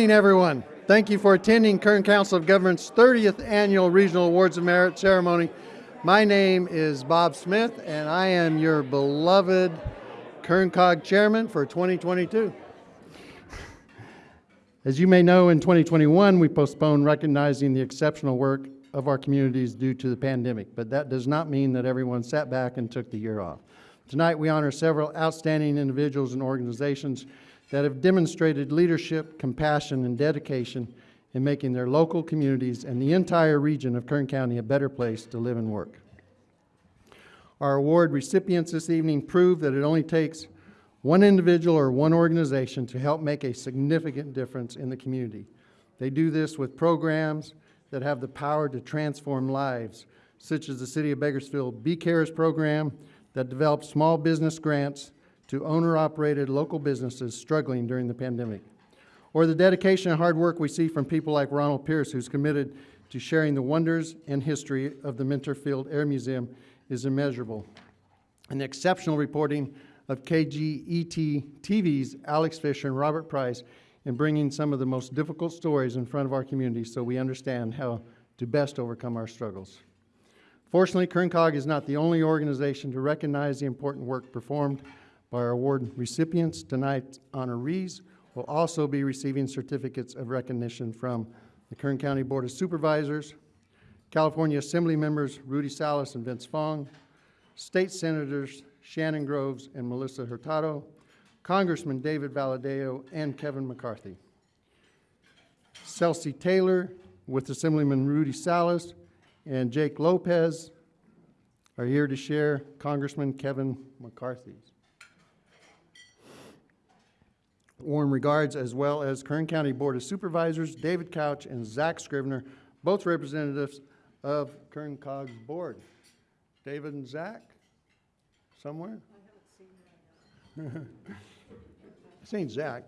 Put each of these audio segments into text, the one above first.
Good evening, everyone. Thank you for attending Kern Council of Governments' 30th Annual Regional Awards of Merit ceremony. My name is Bob Smith, and I am your beloved Kern COG Chairman for 2022. As you may know, in 2021, we postponed recognizing the exceptional work of our communities due to the pandemic, but that does not mean that everyone sat back and took the year off. Tonight, we honor several outstanding individuals and organizations that have demonstrated leadership, compassion, and dedication in making their local communities and the entire region of Kern County a better place to live and work. Our award recipients this evening prove that it only takes one individual or one organization to help make a significant difference in the community. They do this with programs that have the power to transform lives, such as the City of Bakersfield Be Cares program that develops small business grants to owner-operated local businesses struggling during the pandemic. Or the dedication and hard work we see from people like Ronald Pierce, who's committed to sharing the wonders and history of the Minter Field Air Museum is immeasurable. And the exceptional reporting of KGET TV's Alex Fisher and Robert Price in bringing some of the most difficult stories in front of our community so we understand how to best overcome our struggles. Fortunately, Kern COG is not the only organization to recognize the important work performed by our award recipients. Tonight's honorees will also be receiving certificates of recognition from the Kern County Board of Supervisors, California Assembly members Rudy Salas and Vince Fong, State Senators Shannon Groves and Melissa Hurtado, Congressman David Valadao and Kevin McCarthy. Celcy Taylor with Assemblyman Rudy Salas and Jake Lopez are here to share Congressman Kevin McCarthy's warm regards, as well as Kern County Board of Supervisors, David Couch and Zach Scrivner, both representatives of Kern COG's board. David and Zach, somewhere? I haven't seen Zach.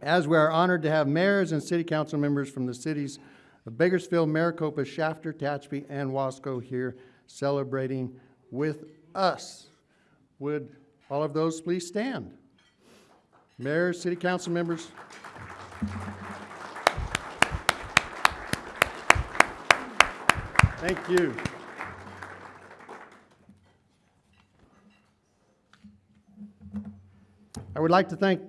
As we are honored to have mayors and city council members from the cities of Bakersfield, Maricopa, Shafter, Tehachapi, and Wasco here celebrating with us. Would all of those please stand? Mayor, city council members. Thank you. I would like to thank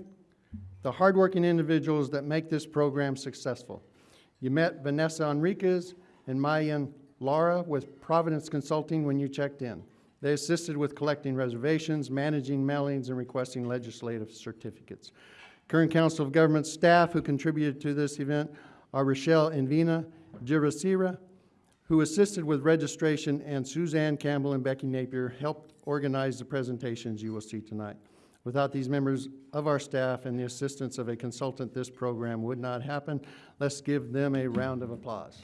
the hardworking individuals that make this program successful. You met Vanessa Enriquez and Mayan Laura with Providence Consulting when you checked in. They assisted with collecting reservations, managing mailings, and requesting legislative certificates. Kern Council of Government staff who contributed to this event are Rochelle Envina Girasira, who assisted with registration, and Suzanne Campbell and Becky Napier helped organize the presentations you will see tonight. Without these members of our staff and the assistance of a consultant, this program would not happen. Let's give them a round of applause.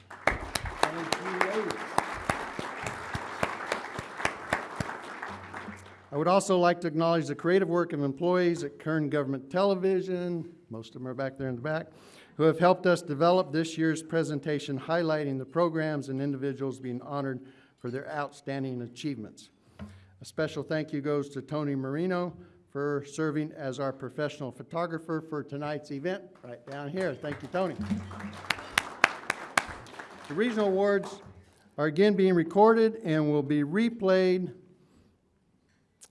I would also like to acknowledge the creative work of employees at Kern Government Television, most of them are back there in the back, who have helped us develop this year's presentation highlighting the programs and individuals being honored for their outstanding achievements. A special thank you goes to Tony Marino for serving as our professional photographer for tonight's event, right down here. Thank you, Tony. The regional awards are again being recorded and will be replayed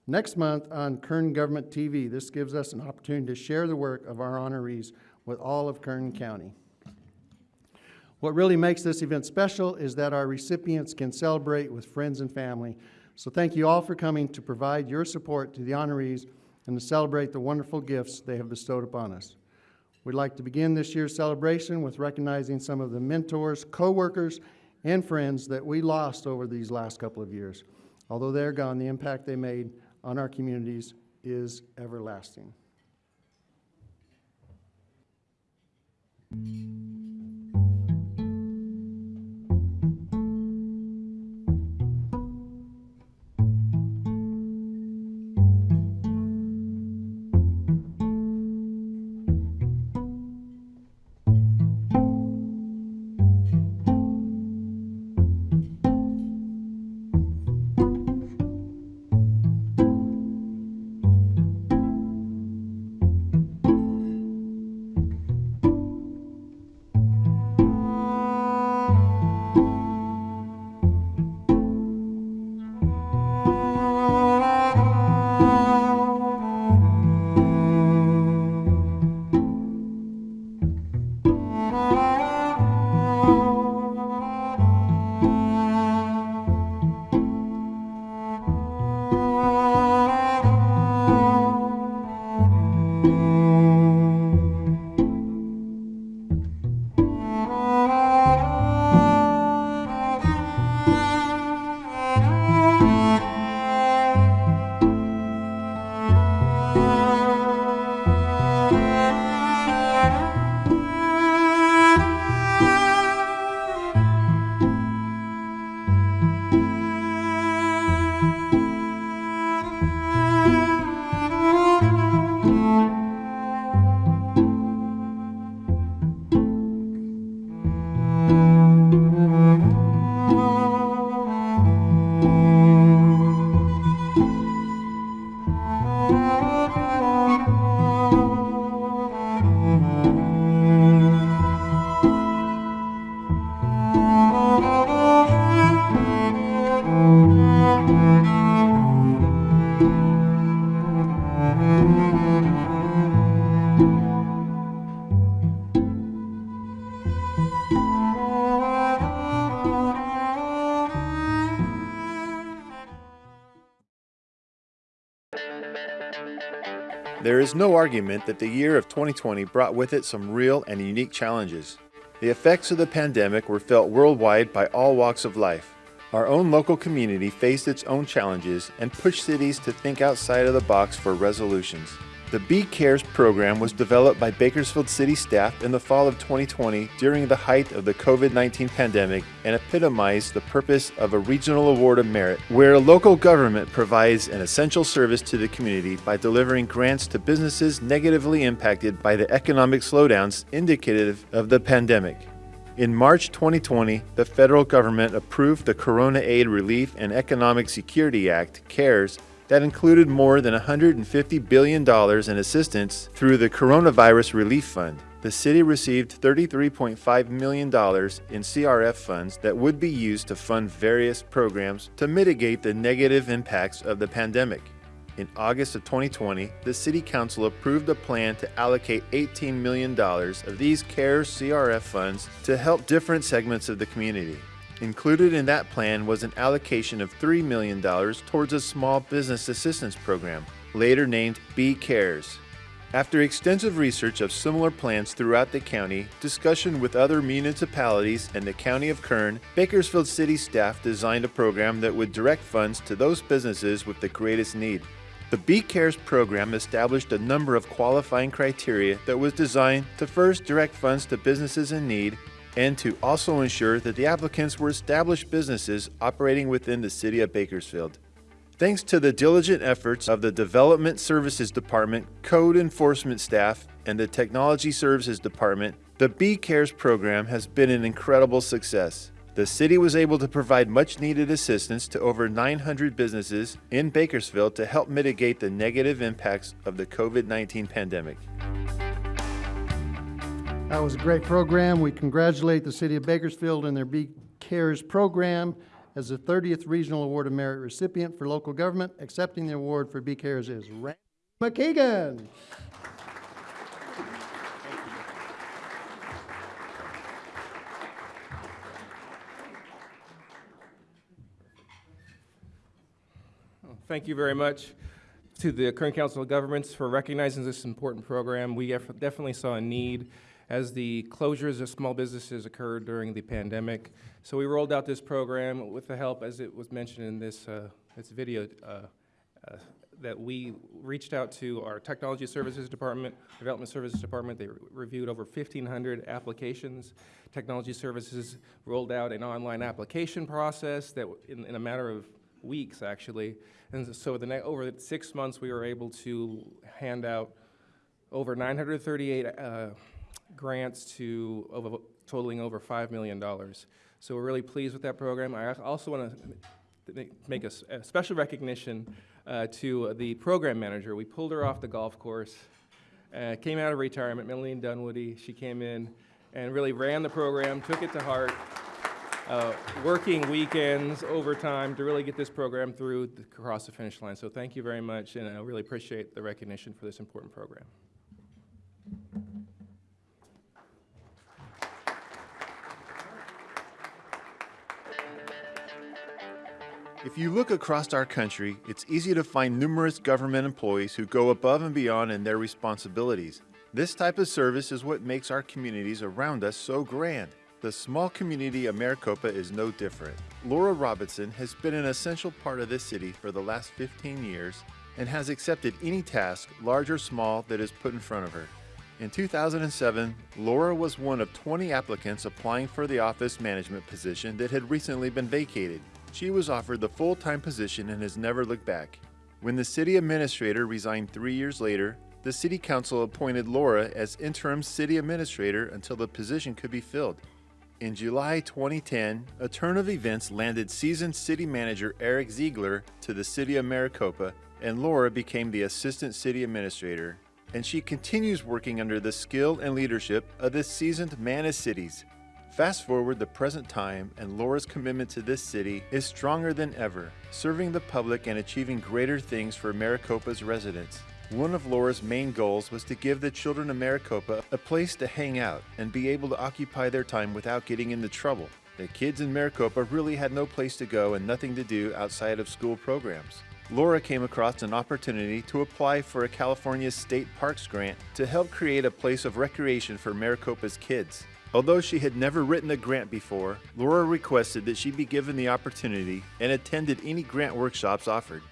next month on Kern Government TV. This gives us an opportunity to share the work of our honorees with all of Kern County. What really makes this event special is that our recipients can celebrate with friends and family. So thank you all for coming to provide your support to the honorees and to celebrate the wonderful gifts they have bestowed upon us. We'd like to begin this year's celebration with recognizing some of the mentors, co-workers, and friends that we lost over these last couple of years. Although they're gone, the impact they made on our communities is everlasting. Is no argument that the year of 2020 brought with it some real and unique challenges. The effects of the pandemic were felt worldwide by all walks of life. Our own local community faced its own challenges and pushed cities to think outside of the box for resolutions. The Be Cares program was developed by Bakersfield City staff in the fall of 2020 during the height of the COVID-19 pandemic and epitomized the purpose of a regional award of merit, where a local government provides an essential service to the community by delivering grants to businesses negatively impacted by the economic slowdowns indicative of the pandemic. In March 2020, the federal government approved the Corona Aid Relief and Economic Security Act, CARES, that included more than $150 billion in assistance through the Coronavirus Relief Fund. The city received $33.5 million in CRF funds that would be used to fund various programs to mitigate the negative impacts of the pandemic. In August of 2020, the City Council approved a plan to allocate $18 million of these CARES CRF funds to help different segments of the community. Included in that plan was an allocation of $3 million towards a small business assistance program, later named B Cares. After extensive research of similar plans throughout the county, discussion with other municipalities and the County of Kern, Bakersfield City staff designed a program that would direct funds to those businesses with the greatest need. The B Cares program established a number of qualifying criteria that was designed to first direct funds to businesses in need and to also ensure that the applicants were established businesses operating within the City of Bakersfield. Thanks to the diligent efforts of the Development Services Department, Code Enforcement staff, and the Technology Services Department, the Be Cares program has been an incredible success. The city was able to provide much needed assistance to over 900 businesses in Bakersfield to help mitigate the negative impacts of the COVID-19 pandemic. That was a great program. We congratulate the City of Bakersfield and their Be Cares program as the 30th Regional Award of Merit recipient for local government. Accepting the award for Be Cares is Randy McKeegan. Thank you very much to the Kern Council of Governments for recognizing this important program. We definitely saw a need as the closures of small businesses occurred during the pandemic. So we rolled out this program with the help, as it was mentioned in this, uh, this video, uh, uh, that we reached out to our Technology Services Department, Development Services Department. They re- reviewed over 1,500 applications. Technology Services rolled out an online application process that, in, in a matter of weeks, actually. And so the over six months, we were able to hand out over 938 uh, grants to over, totaling over $5 million. So we're really pleased with that program. I also want to make a special recognition uh, to the program manager. We pulled her off the golf course, uh, came out of retirement, Melanie Dunwoody. She came in and really ran the program, took it to heart, uh, working weekends, overtime to really get this program through the, across the finish line. So thank you very much, and I really appreciate the recognition for this important program. If you look across our country, it's easy to find numerous government employees who go above and beyond in their responsibilities. This type of service is what makes our communities around us so grand. The small community of Maricopa is no different. Laura Robinson has been an essential part of this city for the last 15 years and has accepted any task, large or small, that is put in front of her. In 2007, Laura was one of 20 applicants applying for the office management position that had recently been vacated. She was offered the full time position and has never looked back. When the city administrator resigned three years later, the city council appointed Laura as interim city administrator until the position could be filled. In July 2010, a turn of events landed seasoned city manager Eric Ziegler to the city of Maricopa, and Laura became the assistant city administrator. And she continues working under the skill and leadership of this seasoned man of cities. Fast forward the present time, and Laura's commitment to this city is stronger than ever, serving the public and achieving greater things for Maricopa's residents. One of Laura's main goals was to give the children of Maricopa a place to hang out and be able to occupy their time without getting into trouble. The kids in Maricopa really had no place to go and nothing to do outside of school programs. Laura came across an opportunity to apply for a California State Parks grant to help create a place of recreation for Maricopa's kids. Although she had never written a grant before, Laura requested that she be given the opportunity and attended any grant workshops offered.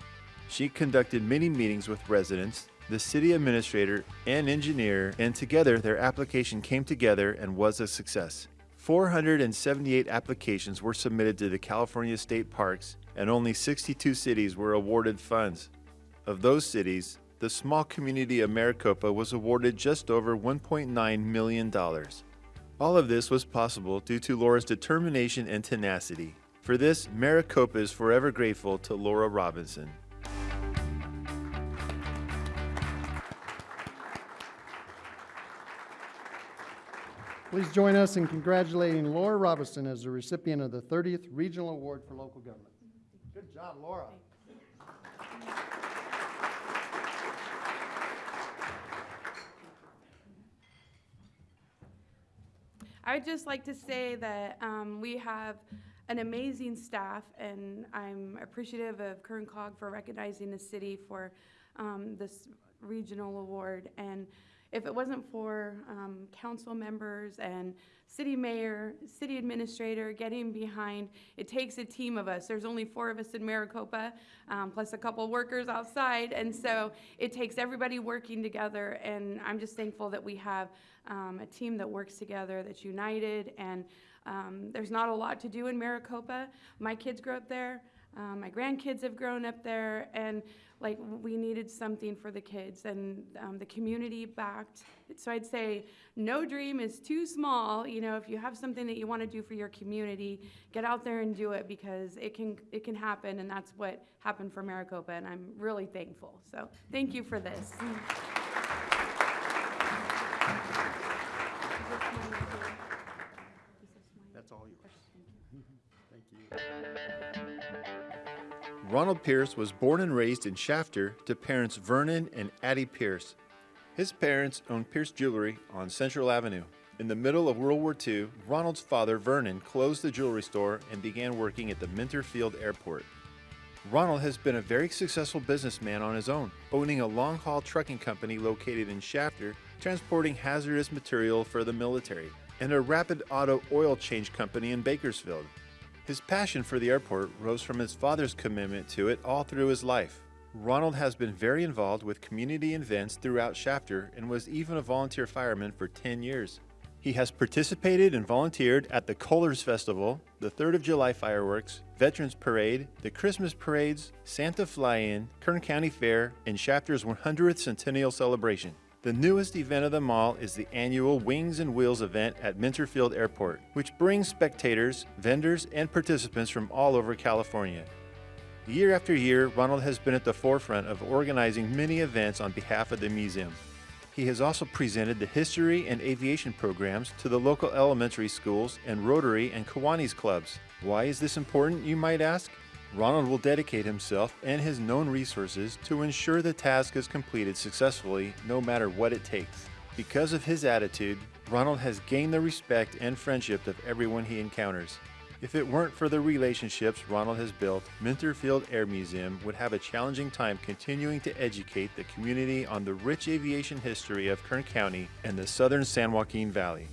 She conducted many meetings with residents, the city administrator, and engineer, and together their application came together and was a success. 478 applications were submitted to the California State Parks, and only 62 cities were awarded funds. Of those cities, the small community of Maricopa was awarded just over $1.9 million. All of this was possible due to Laura's determination and tenacity. For this, Maricopa is forever grateful to Laura Robinson. Please join us in congratulating Laura Robinson as the recipient of the 30th Regional Award for Local Government. Good job, Laura. I would just like to say that um, we have an amazing staff, and I'm appreciative of Kern Cog for recognizing the city for um, this regional award. And if it wasn't for um, council members and city mayor, city administrator getting behind, it takes a team of us. There's only four of us in Maricopa, um, plus a couple workers outside, and so it takes everybody working together. And I'm just thankful that we have um, a team that works together, that's united, and um, there's not a lot to do in Maricopa. My kids grew up there. Um, my grandkids have grown up there, and like we needed something for the kids, and um, the community backed. So I'd say no dream is too small. You know, if you have something that you want to do for your community, get out there and do it because it can it can happen, and that's what happened for Maricopa, and I'm really thankful. So thank you for this. Ronald Pierce was born and raised in Shafter to parents Vernon and Addie Pierce. His parents owned Pierce Jewelry on Central Avenue. In the middle of World War II, Ronald's father, Vernon, closed the jewelry store and began working at the Minter Field Airport. Ronald has been a very successful businessman on his own, owning a long haul trucking company located in Shafter, transporting hazardous material for the military, and a rapid auto oil change company in Bakersfield. His passion for the airport rose from his father's commitment to it all through his life. Ronald has been very involved with community events throughout Shafter and was even a volunteer fireman for 10 years. He has participated and volunteered at the Kohlers Festival, the 3rd of July fireworks, Veterans Parade, the Christmas parades, Santa Fly-In, Kern County Fair, and Shafter's 100th Centennial Celebration. The newest event of them all is the annual Wings and Wheels event at Minterfield Airport, which brings spectators, vendors, and participants from all over California. Year after year, Ronald has been at the forefront of organizing many events on behalf of the museum. He has also presented the history and aviation programs to the local elementary schools and Rotary and Kiwanis clubs. Why is this important, you might ask? Ronald will dedicate himself and his known resources to ensure the task is completed successfully no matter what it takes. Because of his attitude, Ronald has gained the respect and friendship of everyone he encounters. If it weren't for the relationships Ronald has built, Minterfield Air Museum would have a challenging time continuing to educate the community on the rich aviation history of Kern County and the southern San Joaquin Valley.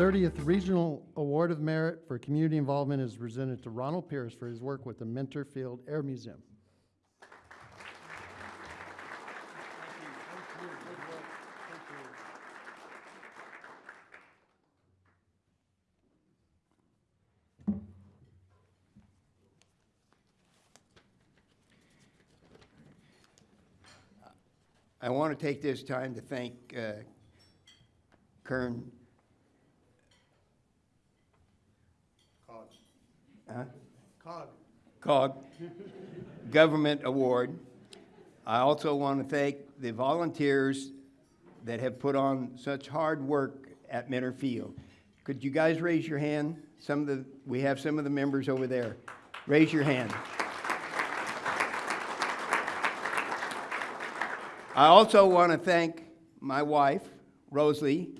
30th Regional Award of Merit for Community Involvement is presented to Ronald Pierce for his work with the Minter Field Air Museum. I want to take this time to thank uh, Kern Huh? COG Government Award. I also want to thank the volunteers that have put on such hard work at Minter Field. Could you guys raise your hand? Some of the, we have some of the members over there. Raise your hand. I also want to thank my wife, Rosalie,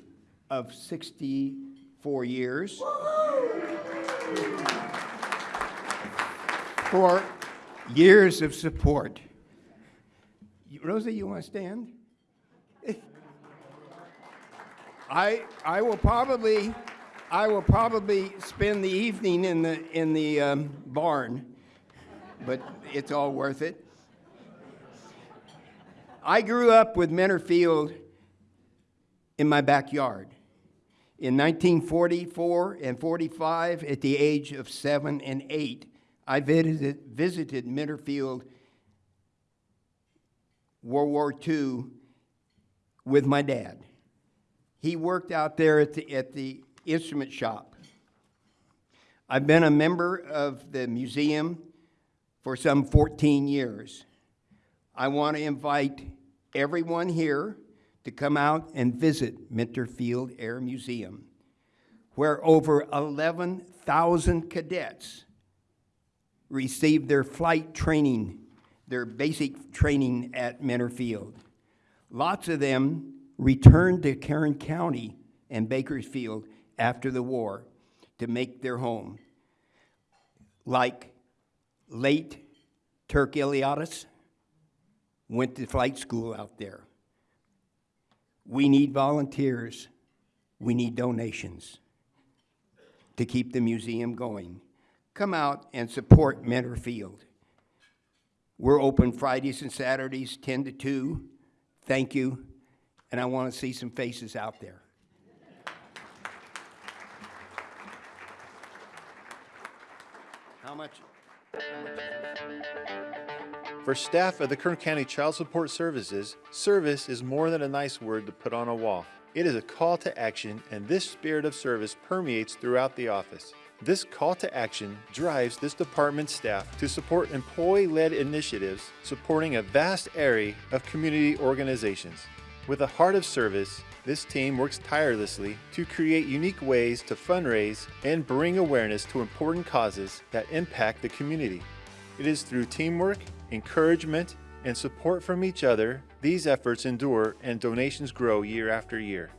of 64 years, for years of support. Rosie, you want to stand? I, I will probably, I will probably spend the evening in the, in the um, barn, but it's all worth it. I grew up with Minter Field in my backyard. In 1944 and 45, at the age of seven and eight, I visited, visited Minter Field World War II with my dad. He worked out there at the, at the instrument shop. I've been a member of the museum for some 14 years. I want to invite everyone here to come out and visit Minter Field Air Museum, where over 11,000 cadets received their flight training, their basic training at Minter Field. Lots of them returned to Kern County and Bakersfield after the war to make their home, like late Turk Eliadis went to flight school out there. We need volunteers. We need donations to keep the museum going. Come out and support Minter Field. We're open Fridays and Saturdays, 10 to 2. Thank you. And I want to see some faces out there. How much? How much? For staff of the Kern County Child Support Services, service is more than a nice word to put on a wall. It is a call to action, and this spirit of service permeates throughout the office. This call to action drives this department's staff to support employee led initiatives supporting a vast array of community organizations. With a heart of service, this team works tirelessly to create unique ways to fundraise and bring awareness to important causes that impact the community. It is through teamwork, encouragement, and support from each other these efforts endure and donations grow year after year.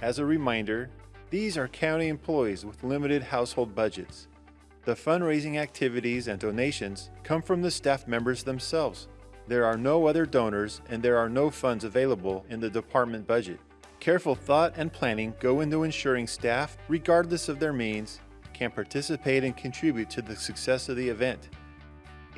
As a reminder, these are county employees with limited household budgets. The fundraising activities and donations come from the staff members themselves. There are no other donors and there are no funds available in the department budget. Careful thought and planning go into ensuring staff, regardless of their means, can participate and contribute to the success of the event.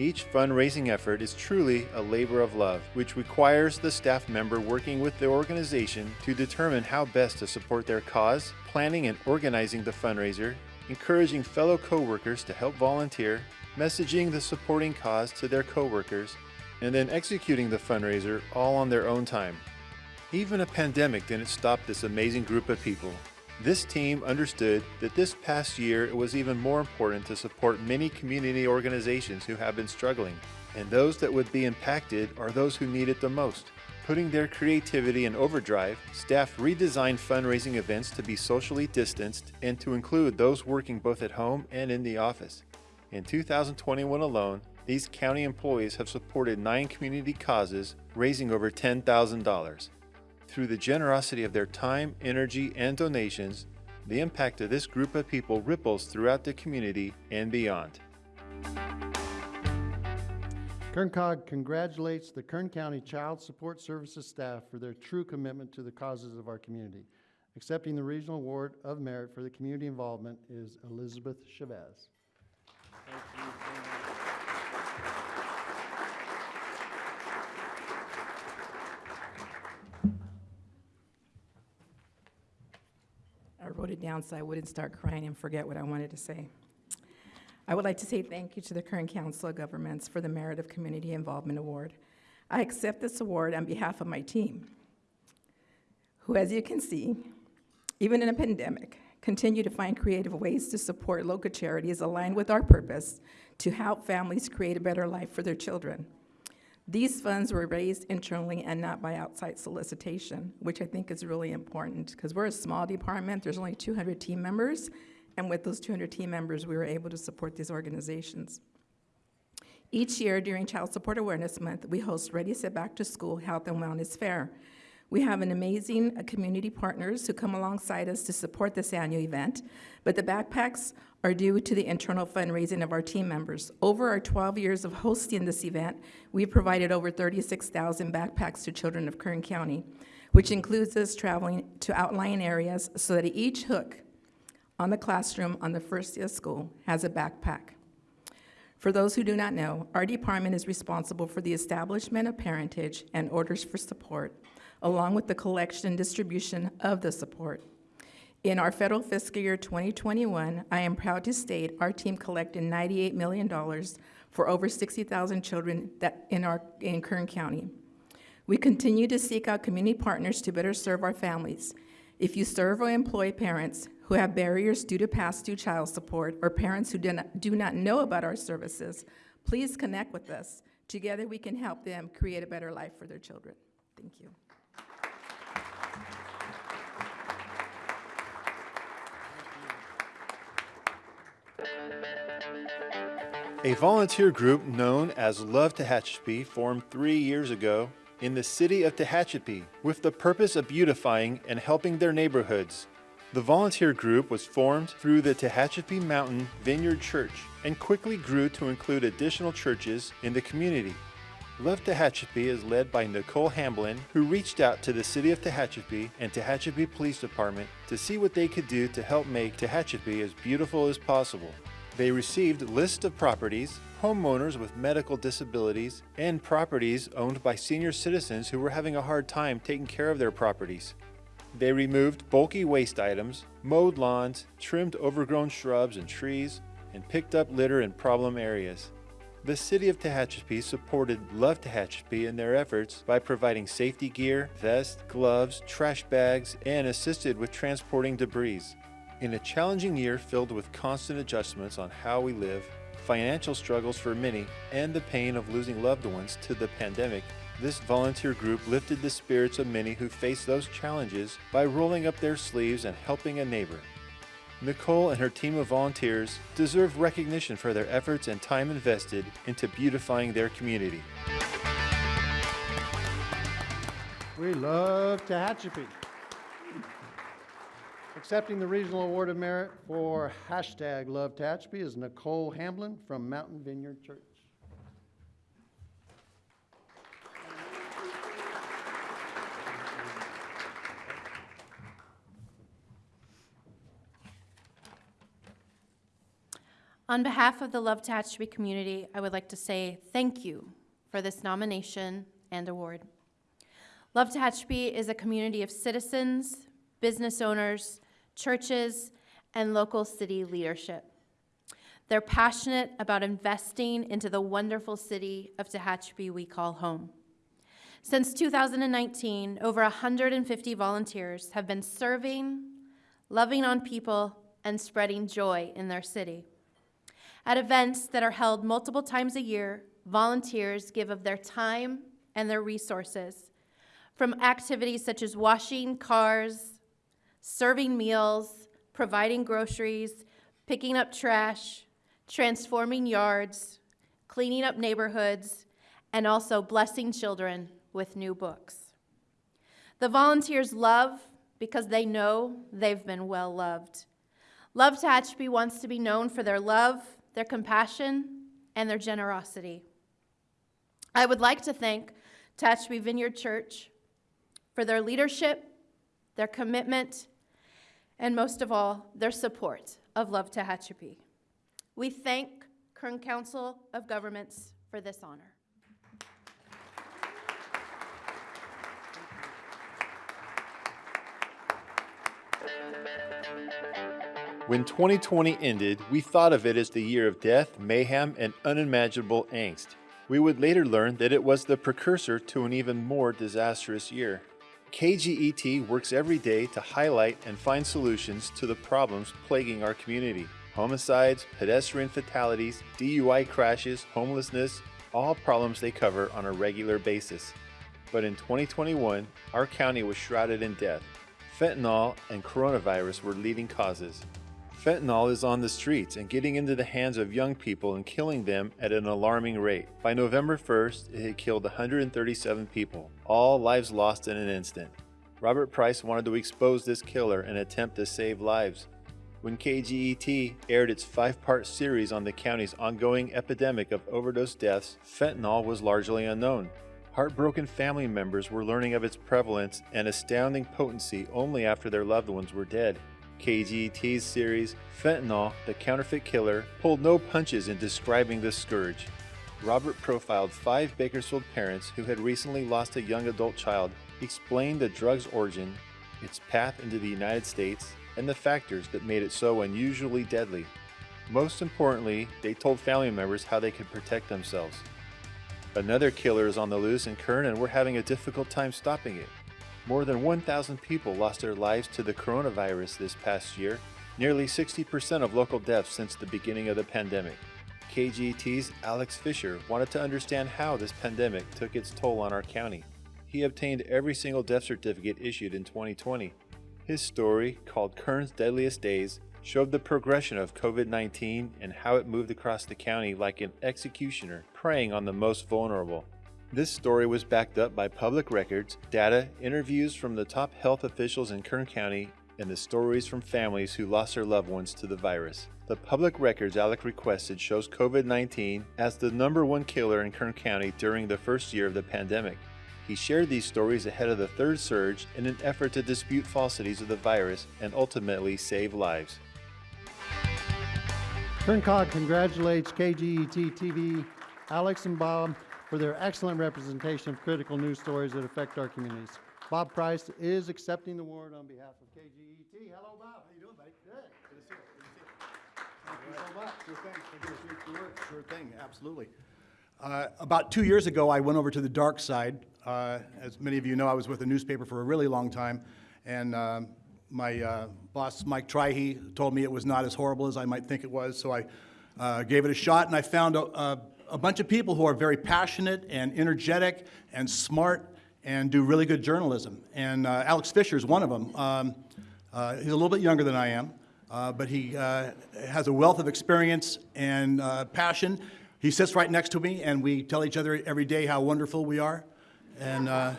Each fundraising effort is truly a labor of love, which requires the staff member working with the organization to determine how best to support their cause, planning and organizing the fundraiser, encouraging fellow coworkers to help volunteer, messaging the supporting cause to their coworkers, and then executing the fundraiser all on their own time. Even a pandemic didn't stop this amazing group of people. This team understood that this past year it was even more important to support many community organizations who have been struggling, and those that would be impacted are those who need it the most. Putting their creativity in overdrive, staff redesigned fundraising events to be socially distanced and to include those working both at home and in the office. In 2021 alone, these county employees have supported nine community causes, raising over $10,000. Through the generosity of their time, energy, and donations, the impact of this group of people ripples throughout the community and beyond. KernCog congratulates the Kern County Child Support Services staff for their true commitment to the causes of our community. Accepting the Regional Award of Merit for the community involvement is Elizabeth Chavez. I wrote it down so I wouldn't start crying and forget what I wanted to say. I would like to say thank you to the Kern Council of Governments for the Merit of Community Involvement Award. I accept this award on behalf of my team, who, as you can see, even in a pandemic, continue to find creative ways to support local charities aligned with our purpose to help families create a better life for their children. These funds were raised internally and not by outside solicitation, which I think is really important because we're a small department. There's only 200 team members, and with those 200 team members, we were able to support these organizations. Each year during Child Support Awareness Month, we host Ready Set Back to School Health and Wellness Fair. We have an amazing uh, community partners who come alongside us to support this annual event, but the backpacks are due to the internal fundraising of our team members. Over our 12 years of hosting this event, we've provided over 36,000 backpacks to children of Kern County, which includes us traveling to outlying areas so that each hook on the classroom on the first day of school has a backpack. For those who do not know, our department is responsible for the establishment of parentage and orders for support, along with the collection and distribution of the support. In our federal fiscal year 2021, I am proud to state our team collected $98 million for over 60,000 children that in our in Kern County. We continue to seek out community partners to better serve our families. If you serve or employ parents who have barriers due to past due child support or parents who do not, do not know about our services, please connect with us. Together we can help them create a better life for their children. Thank you. A volunteer group known as Love Tehachapi formed three years ago in the city of Tehachapi with the purpose of beautifying and helping their neighborhoods. The volunteer group was formed through the Tehachapi Mountain Vineyard Church and quickly grew to include additional churches in the community. Love Tehachapi is led by Nicole Hamblin, who reached out to the city of Tehachapi and Tehachapi Police Department to see what they could do to help make Tehachapi as beautiful as possible. They received lists of properties, homeowners with medical disabilities, and properties owned by senior citizens who were having a hard time taking care of their properties. They removed bulky waste items, mowed lawns, trimmed overgrown shrubs and trees, and picked up litter in problem areas. The city of Tehachapi supported Love Tehachapi in their efforts by providing safety gear, vests, gloves, trash bags, and assisted with transporting debris. In a challenging year filled with constant adjustments on how we live, financial struggles for many, and the pain of losing loved ones to the pandemic, this volunteer group lifted the spirits of many who face those challenges by rolling up their sleeves and helping a neighbor. Nicole and her team of volunteers deserve recognition for their efforts and time invested into beautifying their community. We love Tehachapi. Accepting the Regional Award of Merit for hashtag Love Tehachapi is Nicole Hamblin from Mountain Vineyard Church. On behalf of the Love Tehachapi community, I would like to say thank you for this nomination and award. Love Tehachapi is a community of citizens, business owners, churches, and local city leadership. They're passionate about investing into the wonderful city of Tehachapi we call home. Since 2019, over 150 volunteers have been serving, loving on people, and spreading joy in their city. At events that are held multiple times a year, volunteers give of their time and their resources, from activities such as washing cars, serving meals, providing groceries, picking up trash, transforming yards, cleaning up neighborhoods, and also blessing children with new books. The volunteers love because they know they've been well loved. Love Tehachapi wants to be known for their love, their compassion, and their generosity. I would like to thank Tehachapi Vineyard Church for their leadership, their commitment, and most of all, their support of Love Tehachapi. We thank Kern Council of Governments for this honor. When 2020 ended, we thought of it as the year of death, mayhem, and unimaginable angst. We would later learn that it was the precursor to an even more disastrous year. KGET works every day to highlight and find solutions to the problems plaguing our community. Homicides, pedestrian fatalities, DUI crashes, homelessness, all problems they cover on a regular basis. But in 2021, our county was shrouded in death. Fentanyl and coronavirus were leading causes. Fentanyl is on the streets and getting into the hands of young people and killing them at an alarming rate. By November 1st, it had killed 137 people, all lives lost in an instant. Robert Price wanted to expose this killer and attempt to save lives. When KGET aired its five part series on the county's ongoing epidemic of overdose deaths, fentanyl was largely unknown. Heartbroken family members were learning of its prevalence and astounding potency only after their loved ones were dead. KGET's series, Fentanyl, the Counterfeit Killer, pulled no punches in describing this scourge. Robert profiled five Bakersfield parents who had recently lost a young adult child, explained the drug's origin, its path into the United States, and the factors that made it so unusually deadly. Most importantly, they told family members how they could protect themselves. Another killer is on the loose in Kern and we're having a difficult time stopping it. More than 1,000 people lost their lives to the coronavirus this past year, nearly 60% of local deaths since the beginning of the pandemic. KGET's Alex Fisher wanted to understand how this pandemic took its toll on our county. He obtained every single death certificate issued in 2020. His story, called Kern's Deadliest Days, showed the progression of COVID 19 and how it moved across the county like an executioner preying on the most vulnerable. This story was backed up by public records, data, interviews from the top health officials in Kern County, and the stories from families who lost their loved ones to the virus. The public records Alec requested shows COVID 19 as the number one killer in Kern County during the first year of the pandemic. He shared these stories ahead of the third surge in an effort to dispute falsities of the virus and ultimately save lives. Kern Cog congratulates KGET TV, Alex and Bob, for their excellent representation of critical news stories that affect our communities. Bob Price is accepting the award on behalf of KGET. Hello, Bob. How you doing, buddy? Good. Good to see you. Good to see you. Thank you so much. Sure thing. Thank you. Work. Sure thing. Absolutely. Uh, about two years ago, I went over to the dark side. Uh, as many of you know, I was with a newspaper for a really long time, and um, my uh, boss, Mike Trihe, told me it was not as horrible as I might think it was. So I uh, gave it a shot, and I found a, a, a bunch of people who are very passionate and energetic and smart and do really good journalism. And uh, Alex Fisher is one of them. Um, uh, he's a little bit younger than I am, uh, but he uh, has a wealth of experience and uh, passion. He sits right next to me, and we tell each other every day how wonderful we are. And uh,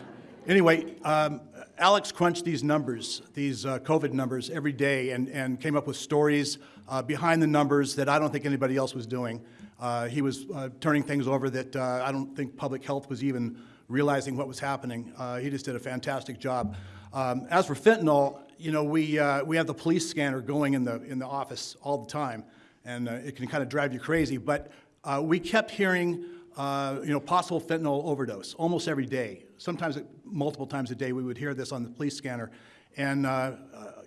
anyway, um, Alex crunched these numbers, these COVID numbers, every day, and, and came up with stories behind the numbers that I don't think anybody else was doing. Uh, he was uh, turning things over that uh, I don't think public health was even realizing what was happening. Uh, he just did a fantastic job. Um, as for fentanyl, you know, we, uh, we have the police scanner going in the, in the office all the time, and uh, it can kind of drive you crazy. But we kept hearing, you know, possible fentanyl overdose almost every day. Sometimes, multiple times a day, we would hear this on the police scanner. And,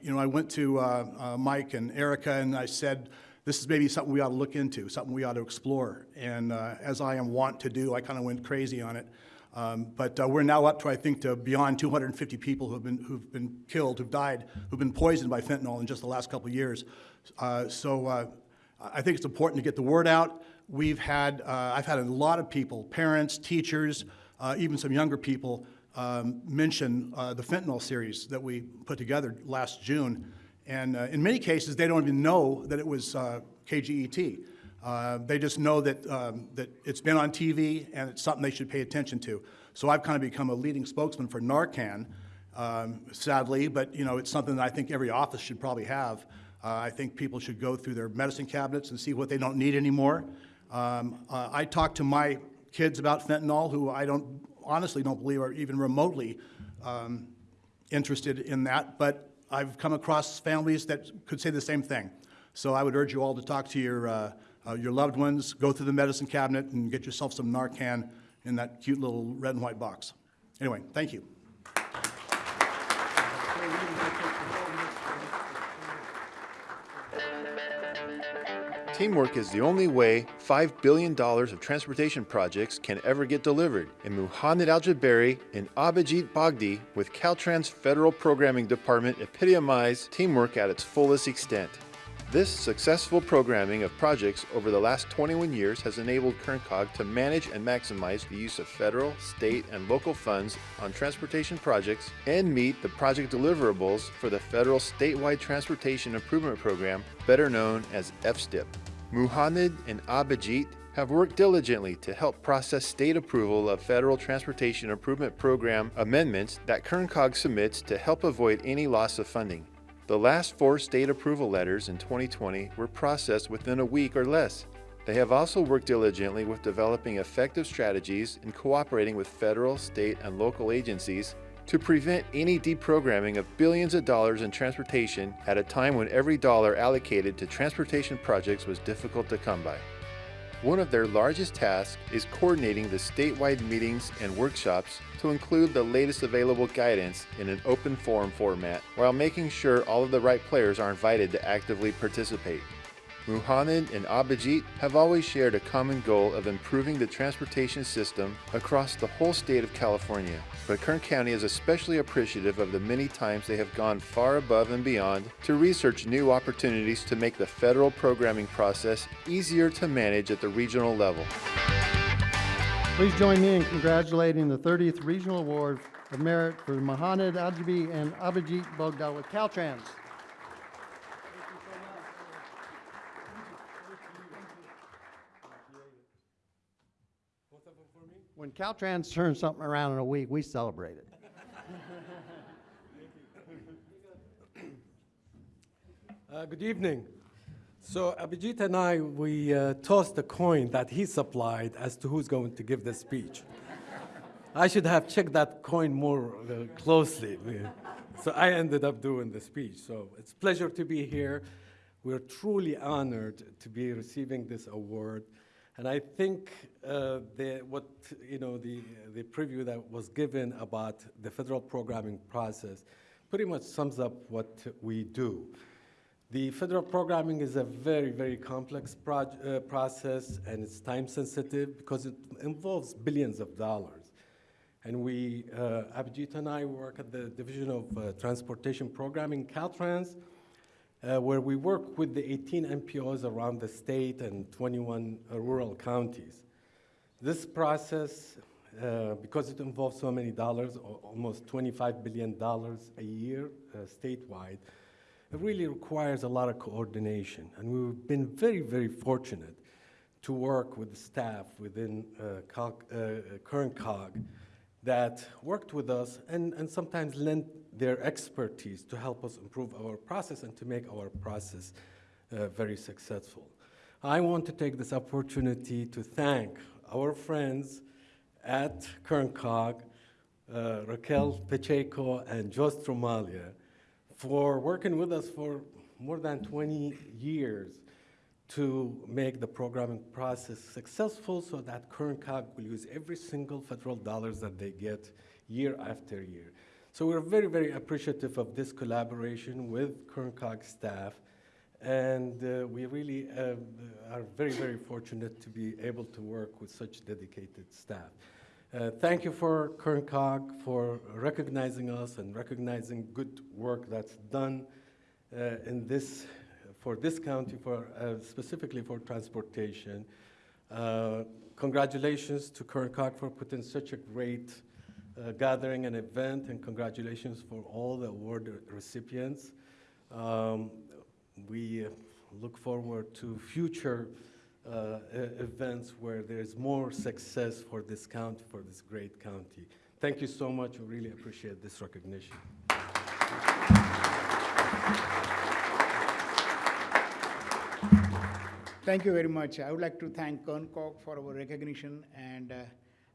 you know, I went to Mike and Erica and I said, this is maybe something we ought to look into, something we ought to explore. And uh, as I am wont to do, I kind of went crazy on it. Um, but uh, we're now up to, I think, to beyond 250 people who've been, who've been killed, who've died, who've been poisoned by fentanyl in just the last couple of years. Uh, so uh, I think it's important to get the word out. We've had, uh, I've had a lot of people, parents, teachers, uh, even some younger people, um, mention uh, the fentanyl series that we put together last June. And uh, in many cases, they don't even know that it was uh, KGET. Uh, they just know that, um, that it's been on TV and it's something they should pay attention to. So I've kind of become a leading spokesman for Narcan, um, sadly, but you know, it's something that I think every office should probably have. Uh, I think people should go through their medicine cabinets and see what they don't need anymore. Um, uh, I talk to my kids about fentanyl, who I don't honestly don't believe are even remotely um, interested in that, but I've come across families that could say the same thing. So I would urge you all to talk to your, uh, uh, your loved ones, go through the medicine cabinet and get yourself some Narcan in that cute little red and white box. Anyway, thank you. Teamwork is the only way $5 billion of transportation projects can ever get delivered. And Muhammad Al Jabari and Abhijit Bagdi with Caltrans Federal Programming Department epitomize teamwork at its fullest extent. This successful programming of projects over the last 21 years has enabled KernCog to manage and maximize the use of federal, state, and local funds on transportation projects and meet the project deliverables for the federal statewide transportation improvement program, better known as FSTIP. Muhammad and Abhijit have worked diligently to help process state approval of federal transportation improvement program amendments that KernCog submits to help avoid any loss of funding. The last four state approval letters in 2020 were processed within a week or less. They have also worked diligently with developing effective strategies and cooperating with federal, state, and local agencies to prevent any deprogramming of billions of dollars in transportation at a time when every dollar allocated to transportation projects was difficult to come by. One of their largest tasks is coordinating the statewide meetings and workshops to include the latest available guidance in an open forum format while making sure all of the right players are invited to actively participate. Muhammad and Abhijit have always shared a common goal of improving the transportation system across the whole state of California. But Kern County is especially appreciative of the many times they have gone far above and beyond to research new opportunities to make the federal programming process easier to manage at the regional level. Please join me in congratulating the 30th Regional Award of Merit for Mohanad Aljabi and Abhijit Bogdal with Caltrans. When Caltrans turns something around in a week, we celebrate it. Uh, good evening. So Abhijit and I, we uh, tossed a coin that he supplied as to who's going to give the speech. I should have checked that coin more uh, closely. So I ended up doing the speech. So it's a pleasure to be here. We're truly honored to be receiving this award. And I think uh, the, what, you know, the, the preview that was given about the federal programming process pretty much sums up what we do. The federal programming is a very, very complex uh, process and it's time sensitive because it involves billions of dollars. And we, uh, Abhijit and I work at the Division of uh, Transportation Programming, Caltrans, uh, where we work with the 18 MPOs around the state and 21 uh, rural counties. This process, uh, because it involves so many dollars, almost $25 billion a year uh, statewide, it really requires a lot of coordination. And we've been very, very fortunate to work with the staff within uh, COG, uh, Kern COG that worked with us and, and sometimes lent their expertise to help us improve our process and to make our process uh, very successful. I want to take this opportunity to thank our friends at Kern COG, uh, Raquel Pacheco and Joe Stramaglia, for working with us for more than 20 years to make the programming process successful so that Kern COG will use every single federal dollars that they get year after year. So we're very, very appreciative of this collaboration with Kern COG staff. And uh, we really uh, are very, very fortunate to be able to work with such dedicated staff. Uh, thank you for Kern for recognizing us and recognizing good work that's done uh, in this, for this county, for, uh, specifically for transportation. Uh, congratulations to Kern for putting such a great gathering and event, and congratulations for all the award recipients. Um, we uh, look forward to future uh, events where there's more success for this county, for this great county. Thank you so much. We really appreciate this recognition. Thank you very much. I would like to thank Kerncog for our recognition, and uh,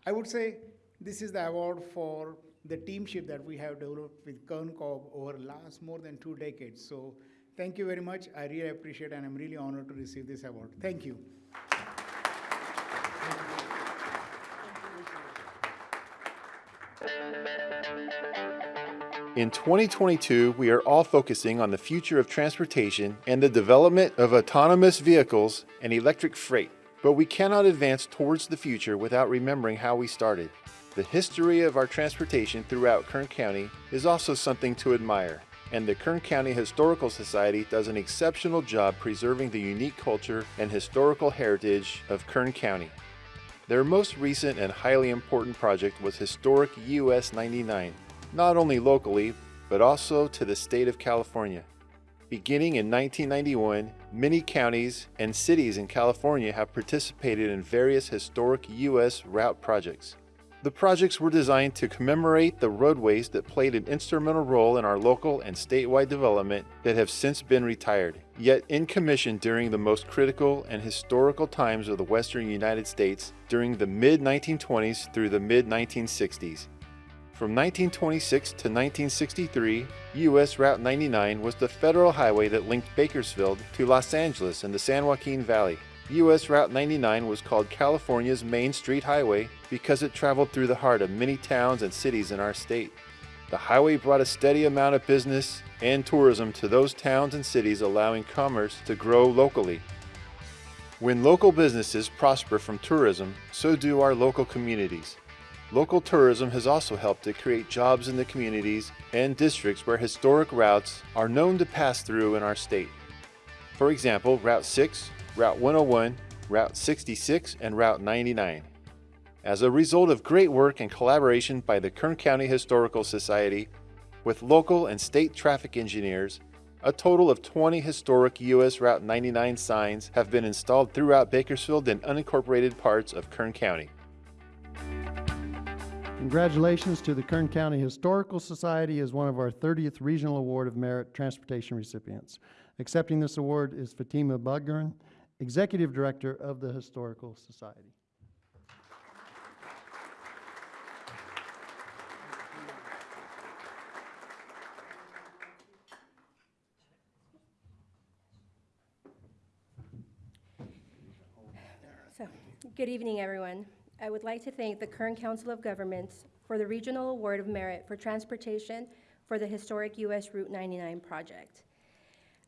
I would say this is the award for the teamship that we have developed with Kerncog over the last more than two decades. So thank you very much. I really appreciate, and I'm really honored to receive this award. Thank you. In 2022, we are all focusing on the future of transportation and the development of autonomous vehicles and electric freight. But we cannot advance towards the future without remembering how we started. The history of our transportation throughout Kern County is also something to admire, and the Kern County Historical Society does an exceptional job preserving the unique culture and historical heritage of Kern County. Their most recent and highly important project was Historic US 99, not only locally, but also to the state of California. Beginning in 1991, many counties and cities in California have participated in various historic U.S. route projects. The projects were designed to commemorate the roadways that played an instrumental role in our local and statewide development that have since been retired, yet in commission during the most critical and historical times of the western United States during the mid 1920s through the mid 1960s. From 1926 to 1963, US Route 99 was the federal highway that linked Bakersfield to Los Angeles and the San Joaquin Valley. US Route 99 was called California's Main Street Highway because it traveled through the heart of many towns and cities in our state. The highway brought a steady amount of business and tourism to those towns and cities, allowing commerce to grow locally. When local businesses prosper from tourism, so do our local communities. Local tourism has also helped to create jobs in the communities and districts where historic routes are known to pass through in our state. For example, Route 6, Route 101, Route 66, and Route 99. As a result of great work and collaboration by the Kern County Historical Society with local and state traffic engineers, a total of 20 historic US Route 99 signs have been installed throughout Bakersfield and unincorporated parts of Kern County. Congratulations to the Kern County Historical Society as one of our 30th Regional Award of Merit Transportation recipients. Accepting this award is Fatima Budgern, Executive Director of the Historical Society. So, good evening, everyone. I would like to thank the Kern Council of Governments for the Regional Award of Merit for Transportation for the historic US Route 99 project.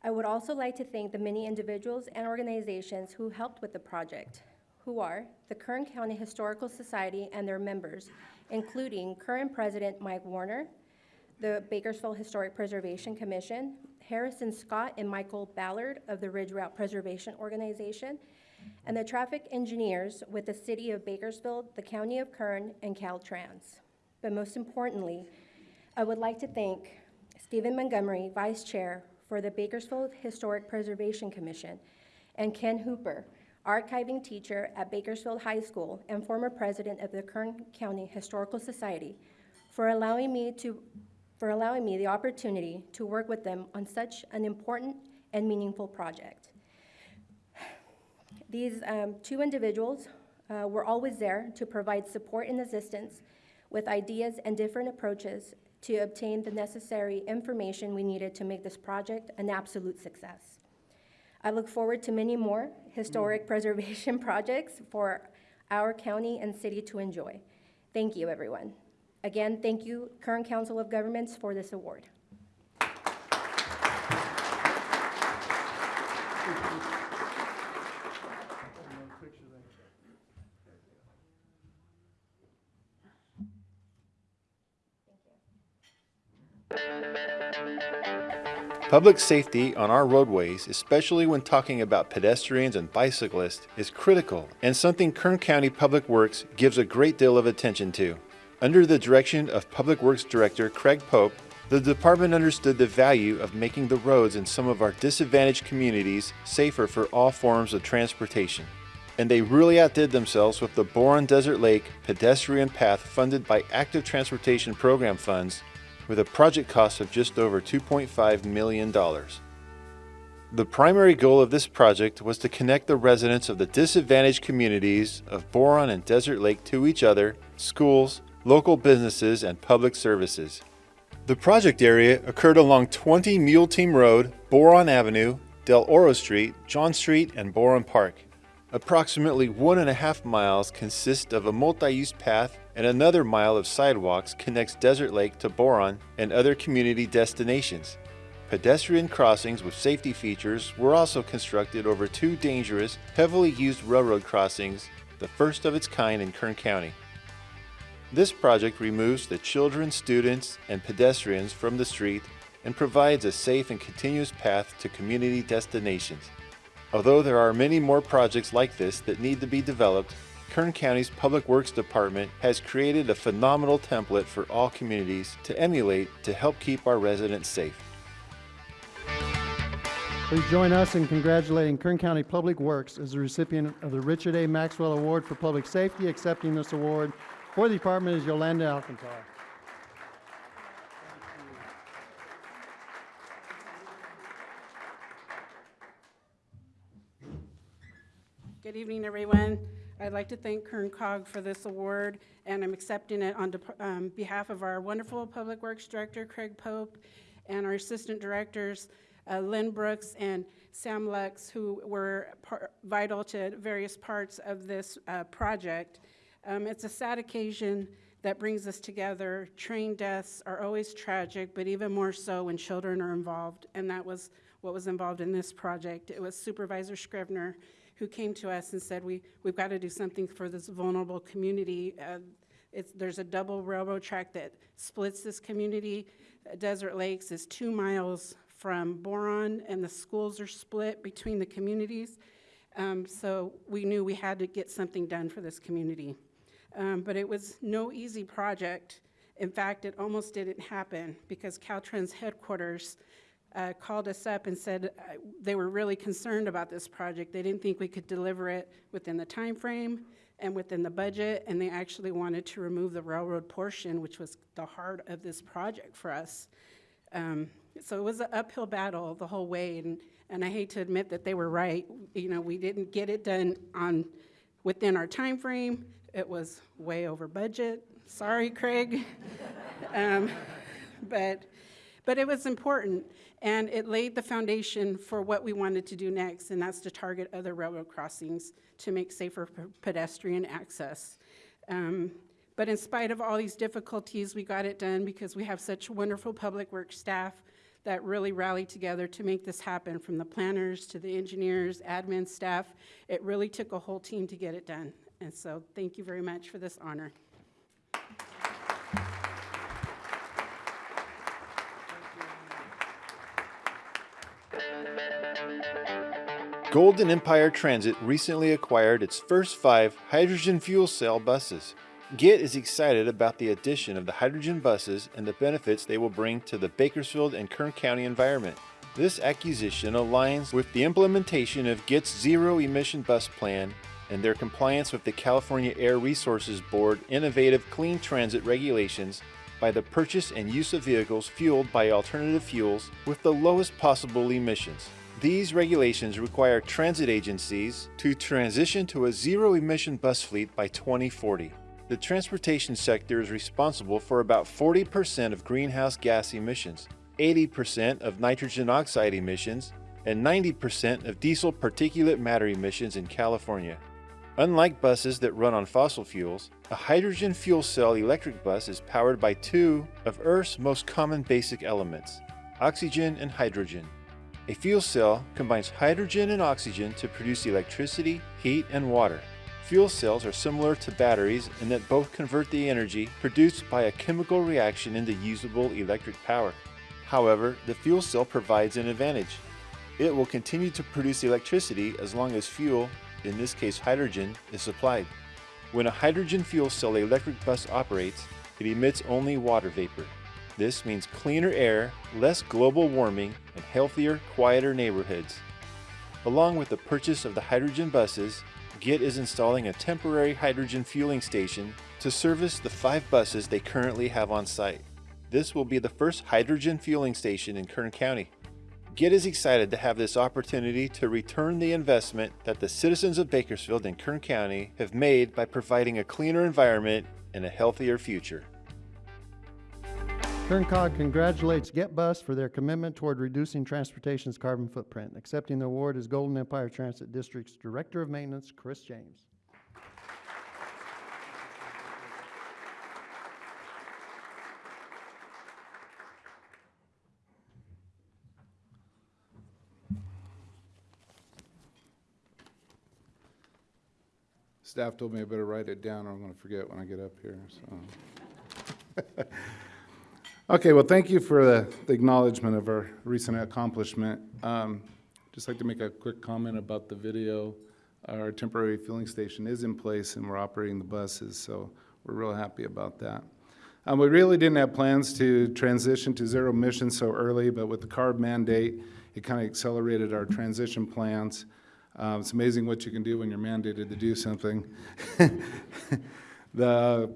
I would also like to thank the many individuals and organizations who helped with the project, who are the Kern County Historical Society and their members, including current President Mike Warner, the Bakersfield Historic Preservation Commission, Harrison Scott and Michael Ballard of the Ridge Route Preservation Organization, and the traffic engineers with the City of Bakersfield, the County of Kern, and Caltrans. But most importantly, I would like to thank Stephen Montgomery, Vice Chair for the Bakersfield Historic Preservation Commission, and Ken Hooper, archiving teacher at Bakersfield High School and former president of the Kern County Historical Society, for allowing me to for allowing me the opportunity to work with them on such an important and meaningful project. These um, two individuals uh, were always there to provide support and assistance with ideas and different approaches to obtain the necessary information we needed to make this project an absolute success. I look forward to many more historic mm. preservation projects for our county and city to enjoy. Thank you, everyone. Again, thank you, Kern Council of Governments, for this award. Public safety on our roadways, especially when talking about pedestrians and bicyclists, is critical and something Kern County Public Works gives a great deal of attention to. Under the direction of Public Works Director Craig Pope, the department understood the value of making the roads in some of our disadvantaged communities safer for all forms of transportation. And they really outdid themselves with the Boron Desert Lake pedestrian path funded by Active Transportation Program funds with a project cost of just over $2.5 million. The primary goal of this project was to connect the residents of the disadvantaged communities of Boron and Desert Lake to each other, schools, local businesses, and public services. The project area occurred along 20 Mule Team Road, Boron Avenue, Del Oro Street, John Street, and Boron Park. Approximately one and a half miles consist of a multi-use path and another mile of sidewalks connects Desert Lake to Boron and other community destinations. Pedestrian crossings with safety features were also constructed over two dangerous, heavily used railroad crossings, the first of its kind in Kern County. This project removes the children, students, and pedestrians from the street and provides a safe and continuous path to community destinations. Although there are many more projects like this that need to be developed, Kern County's Public Works Department has created a phenomenal template for all communities to emulate to help keep our residents safe. Please join us in congratulating Kern County Public Works as the recipient of the Richard A. Maxwell Award for Public Safety. Accepting this award for the department is Yolanda Alcantar. Good evening, everyone. I'd like to thank Kern Cog for this award, and I'm accepting it on um, behalf of our wonderful Public Works Director, Craig Pope, and our Assistant Directors, uh, Lynn Brooks and Sam Lux, who were vital to various parts of this uh, project. Um, It's a sad occasion that brings us together. Train deaths are always tragic, but even more so when children are involved, and that was what was involved in this project. It was Supervisor Scrivner who came to us and said, we, we've got to do something for this vulnerable community. Uh, there's a double railroad track that splits this community. Desert Lakes is two miles from Boron, and the schools are split between the communities. Um, so we knew we had to get something done for this community. Um, but it was no easy project. In fact, it almost didn't happen because Caltrans headquarters uh, called us up and said uh, they were really concerned about this project. They didn't think we could deliver it within the time frame and within the budget, and they actually wanted to remove the railroad portion, which was the heart of this project for us. Um, so it was an uphill battle the whole way, and, and I hate to admit that they were right. You know, we didn't get it done on within our time frame. It was way over budget. Sorry, Craig. um, but but it was important, and it laid the foundation for what we wanted to do next, and that's to target other railroad crossings to make safer pedestrian access. Um, but in spite of all these difficulties, we got it done because we have such wonderful public works staff that really rallied together to make this happen, from the planners to the engineers, admin staff. It really took a whole team to get it done. And so thank you very much for this honor. Golden Empire Transit recently acquired its first five hydrogen fuel cell buses. GET is excited about the addition of the hydrogen buses and the benefits they will bring to the Bakersfield and Kern County environment. This acquisition aligns with the implementation of GET's zero emission bus plan and their compliance with the California Air Resources Board innovative clean transit regulations by the purchase and use of vehicles fueled by alternative fuels with the lowest possible emissions. These regulations require transit agencies to transition to a zero emission bus fleet by 2040. The transportation sector is responsible for about 40% of greenhouse gas emissions, 80% of nitrogen oxide emissions, and 90% of diesel particulate matter emissions in California. Unlike buses that run on fossil fuels, a hydrogen fuel cell electric bus is powered by two of Earth's most common basic elements oxygen and hydrogen. A fuel cell combines hydrogen and oxygen to produce electricity, heat, and water. Fuel cells are similar to batteries in that both convert the energy produced by a chemical reaction into usable electric power. However, the fuel cell provides an advantage. It will continue to produce electricity as long as fuel, in this case hydrogen, is supplied. When a hydrogen fuel cell electric bus operates, it emits only water vapor. This means cleaner air, less global warming, and healthier, quieter neighborhoods. Along with the purchase of the hydrogen buses, GET is installing a temporary hydrogen fueling station to service the five buses they currently have on site. This will be the first hydrogen fueling station in Kern County. GET is excited to have this opportunity to return the investment that the citizens of Bakersfield and Kern County have made by providing a cleaner environment and a healthier future. KernCog congratulates GetBus for their commitment toward reducing transportation's carbon footprint. Accepting the award is Golden Empire Transit District's Director of Maintenance, Chris James. Staff told me I better write it down or I'm going to forget when I get up here. So. Okay, well, thank you for the the acknowledgement of our recent accomplishment. Um, Just like to make a quick comment about the video. Our temporary fueling station is in place and we're operating the buses, so we're real happy about that. Um, we really didn't have plans to transition to zero emissions so early, but with the CARB mandate, it kind of accelerated our transition plans. Uh, it's amazing what you can do when you're mandated to do something. the,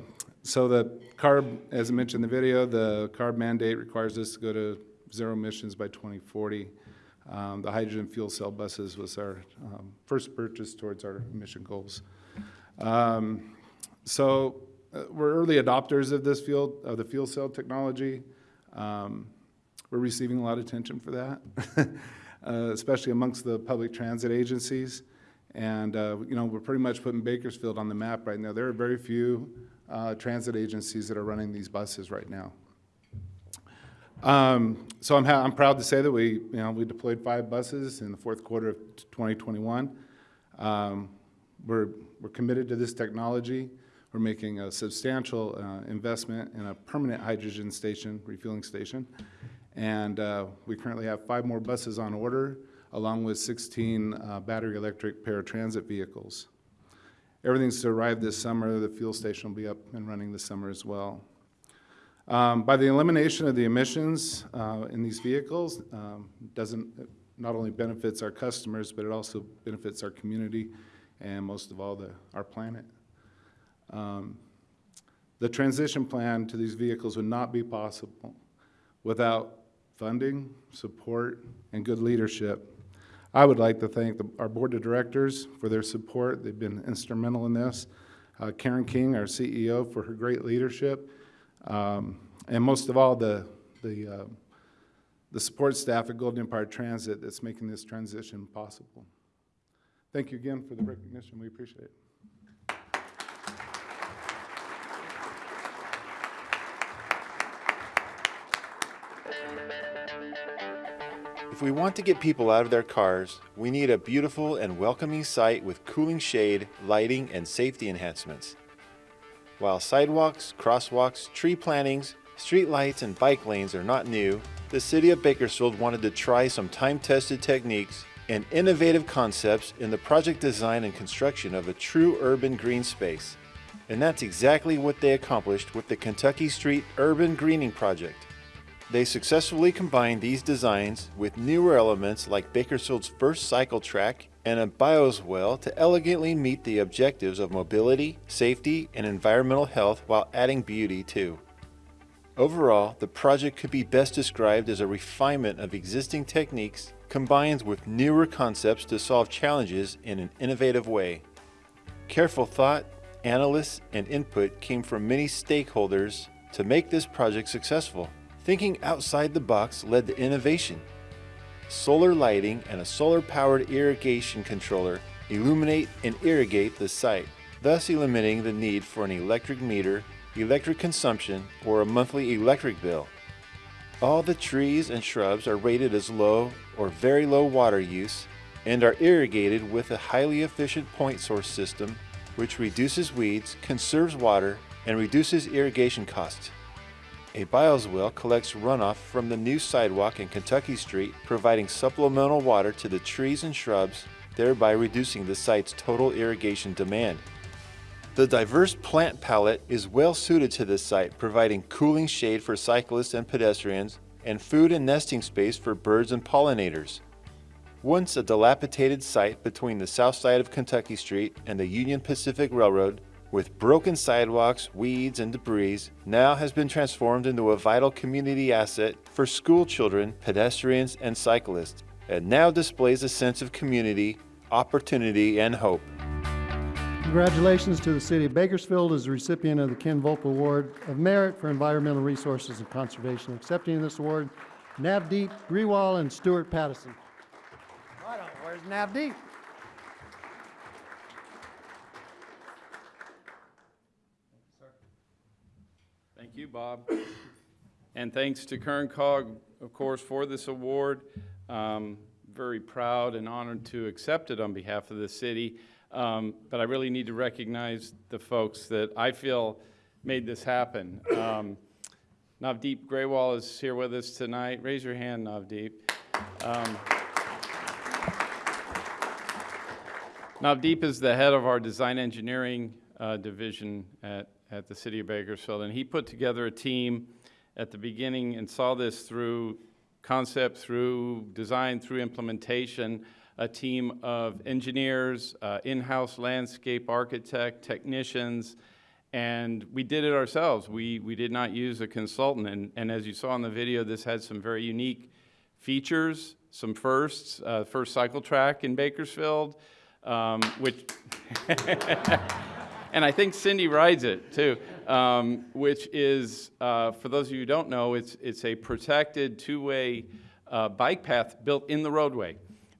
so the CARB, as I mentioned in the video, the CARB mandate requires us to go to zero emissions by 2040. Um, the hydrogen fuel cell buses was our um, first purchase towards our emission goals. Um, so uh, we're early adopters of this field, of the fuel cell technology. Um, we're receiving a lot of attention for that, uh, especially amongst the public transit agencies. And, uh, you know, we're pretty much putting Bakersfield on the map right now. There are very few uh, transit agencies that are running these buses right now. Um, so I'm, I'm proud to say that we, you know, we deployed five buses in the fourth quarter of 2021. Um, we're, we're committed to this technology. We're making a substantial uh, investment in a permanent hydrogen station, refueling station. And uh, we currently have five more buses on order, along with 16 uh, battery electric paratransit vehicles. Everything's to arrive this summer. The fuel station will be up and running this summer as well. Um, by the elimination of the emissions uh, in these vehicles, um, doesn't not only benefits our customers, but it also benefits our community and most of all the, our planet. Um, the transition plan to these vehicles would not be possible without funding, support, and good leadership. I would like to thank the, our board of directors for their support. They've been instrumental in this. Uh, Karen King, our CEO, for her great leadership. Um, and most of all, the, the, uh, the support staff at Golden Empire Transit that's making this transition possible. Thank you again for the recognition. We appreciate it. If we want to get people out of their cars, we need a beautiful and welcoming site with cooling shade, lighting, and safety enhancements. While sidewalks, crosswalks, tree plantings, street lights, and bike lanes are not new, the City of Bakersfield wanted to try some time-tested techniques and innovative concepts in the project design and construction of a true urban green space. And that's exactly what they accomplished with the Kentucky Street Urban Greening Project. They successfully combined these designs with newer elements like Bakersfield's first cycle track and a bioswale to elegantly meet the objectives of mobility, safety, and environmental health while adding beauty too. Overall, the project could be best described as a refinement of existing techniques combined with newer concepts to solve challenges in an innovative way. Careful thought, analysis, and input came from many stakeholders to make this project successful. Thinking outside the box led to innovation. Solar lighting and a solar-powered irrigation controller illuminate and irrigate the site, thus eliminating the need for an electric meter, electric consumption, or a monthly electric bill. All the trees and shrubs are rated as low or very low water use and are irrigated with a highly efficient point source system which reduces weeds, conserves water, and reduces irrigation costs. A bioswale collects runoff from the new sidewalk in Kentucky Street, providing supplemental water to the trees and shrubs, thereby reducing the site's total irrigation demand. The diverse plant palette is well suited to this site, providing cooling shade for cyclists and pedestrians, and food and nesting space for birds and pollinators. Once a dilapidated site between the south side of Kentucky Street and the Union Pacific Railroad, with broken sidewalks, weeds, and debris, now has been transformed into a vital community asset for school children, pedestrians, and cyclists, and now displays a sense of community, opportunity, and hope. Congratulations to the City of Bakersfield as the recipient of the Ken Volpe Award of Merit for Environmental Resources and Conservation. Accepting this award, Navdeep Grewal and Stuart Patterson. Right on, where's Navdeep? Thank you, Bob. And thanks to Kern Cog, of course, for this award. Um, very proud and honored to accept it on behalf of the city. Um, but I really need to recognize the folks that I feel made this happen. Um, Navdeep Grewal is here with us tonight. Raise your hand, Navdeep. Um, Navdeep is the head of our design engineering uh, division at, at the city of Bakersfield, and he put together a team at the beginning and saw this through concept, through design, through implementation, a team of engineers, uh, in-house landscape architect, technicians, and we did it ourselves. We, we did not use a consultant, and, and as you saw in the video, this had some very unique features, some firsts, uh, first cycle track in Bakersfield, um, which, and I think Cindy rides it too, um, which is, uh, for those of you who don't know, it's, it's a protected two-way uh, bike path built in the roadway.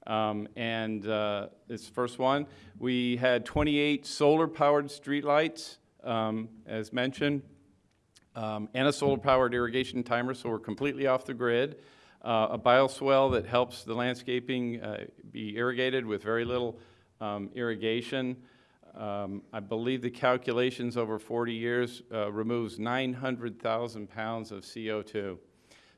Um, and uh, it's the first one. We had 28 solar-powered streetlights, um, as mentioned, um, and a solar-powered irrigation timer, so we're completely off the grid. Uh, a bioswale that helps the landscaping uh, be irrigated with very little um, irrigation. Um, I believe the calculations over 40 years uh, removes 900,000 pounds of CO2.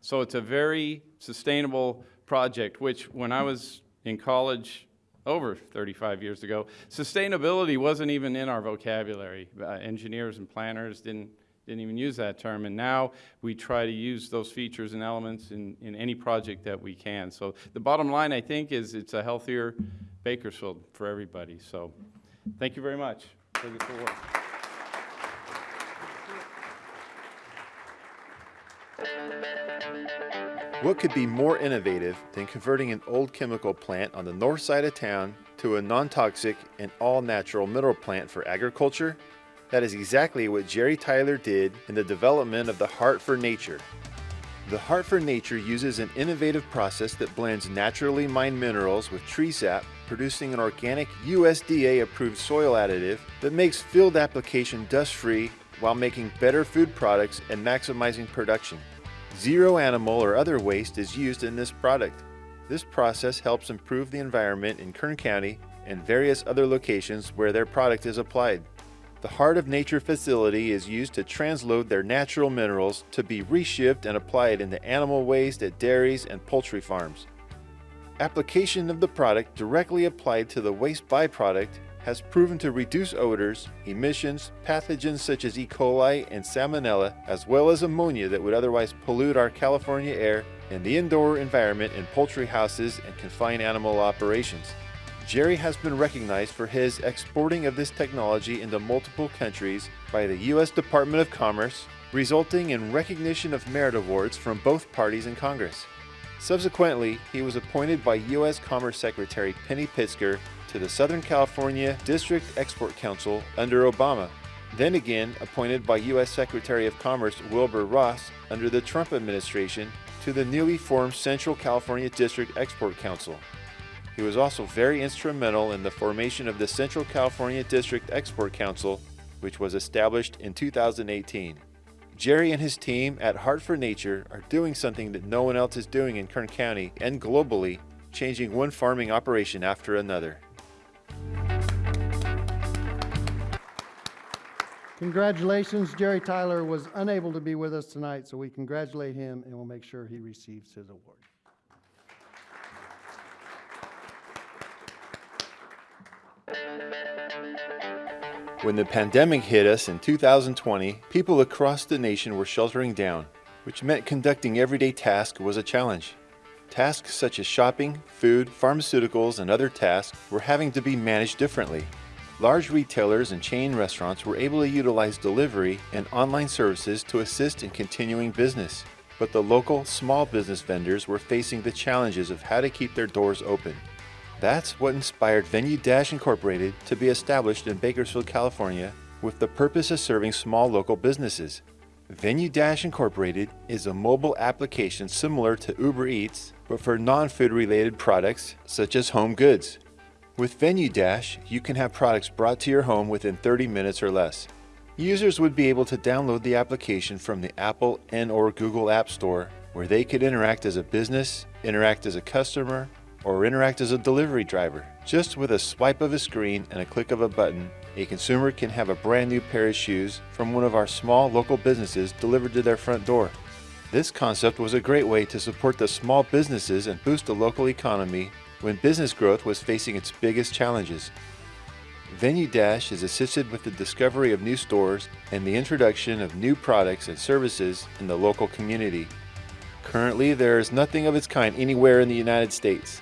So it's a very sustainable project, which when I was in college over 35 years ago, sustainability wasn't even in our vocabulary. Uh, engineers and planners didn't, didn't even use that term. And now we try to use those features and elements in, in any project that we can. So the bottom line, I think, is it's a healthier Bakersfield for everybody. So thank you very much for this award. What could be more innovative than converting an old chemical plant on the north side of town to a non-toxic and all-natural mineral plant for agriculture? That is exactly what Jerry Tyler did in the development of the Heart for Nature. The Heart for Nature uses an innovative process that blends naturally mined minerals with tree sap, producing an organic USDA-approved soil additive that makes field application dust-free while making better food products and maximizing production. Zero animal or other waste is used in this product. This process helps improve the environment in Kern County and various other locations where their product is applied. The Heart of Nature facility is used to transload their natural minerals to be reshipped and applied into animal waste at dairies and poultry farms. Application of the product directly applied to the waste byproduct has proven to reduce odors, emissions, pathogens such as E. coli and salmonella, as well as ammonia that would otherwise pollute our California air and the indoor environment in poultry houses and confined animal operations. Jerry has been recognized for his exporting of this technology into multiple countries by the U.S. Department of Commerce, resulting in recognition of merit awards from both parties in Congress. Subsequently, he was appointed by U.S. Commerce Secretary Penny Pritzker to the Southern California District Export Council under Obama, then again appointed by U.S. Secretary of Commerce Wilbur Ross under the Trump administration to the newly formed Central California District Export Council. He was also very instrumental in the formation of the Central California District Export Council, which was established in 2018. Jerry and his team at Heart for Nature are doing something that no one else is doing in Kern County and globally, changing one farming operation after another. Congratulations, Jerry Tyler was unable to be with us tonight, so we congratulate him and we'll make sure he receives his award. When the pandemic hit us in 2020, people across the nation were sheltering down, which meant conducting everyday tasks was a challenge. Tasks such as shopping, food, pharmaceuticals, and other tasks were having to be managed differently. Large retailers and chain restaurants were able to utilize delivery and online services to assist in continuing business. But the local, small business vendors were facing the challenges of how to keep their doors open. That's what inspired Venue Dash Incorporated to be established in Bakersfield, California, with the purpose of serving small local businesses. Venue Dash Incorporated is a mobile application similar to Uber Eats, but for non-food related products such as home goods. With Venue Dash, you can have products brought to your home within 30 minutes or less. Users would be able to download the application from the Apple and or Google App Store, where they could interact as a business, interact as a customer, or interact as a delivery driver. Just with a swipe of a screen and a click of a button, a consumer can have a brand new pair of shoes from one of our small local businesses delivered to their front door. This concept was a great way to support the small businesses and boost the local economy when business growth was facing its biggest challenges. Venue Dash is assisted with the discovery of new stores and the introduction of new products and services in the local community. Currently, there is nothing of its kind anywhere in the United States.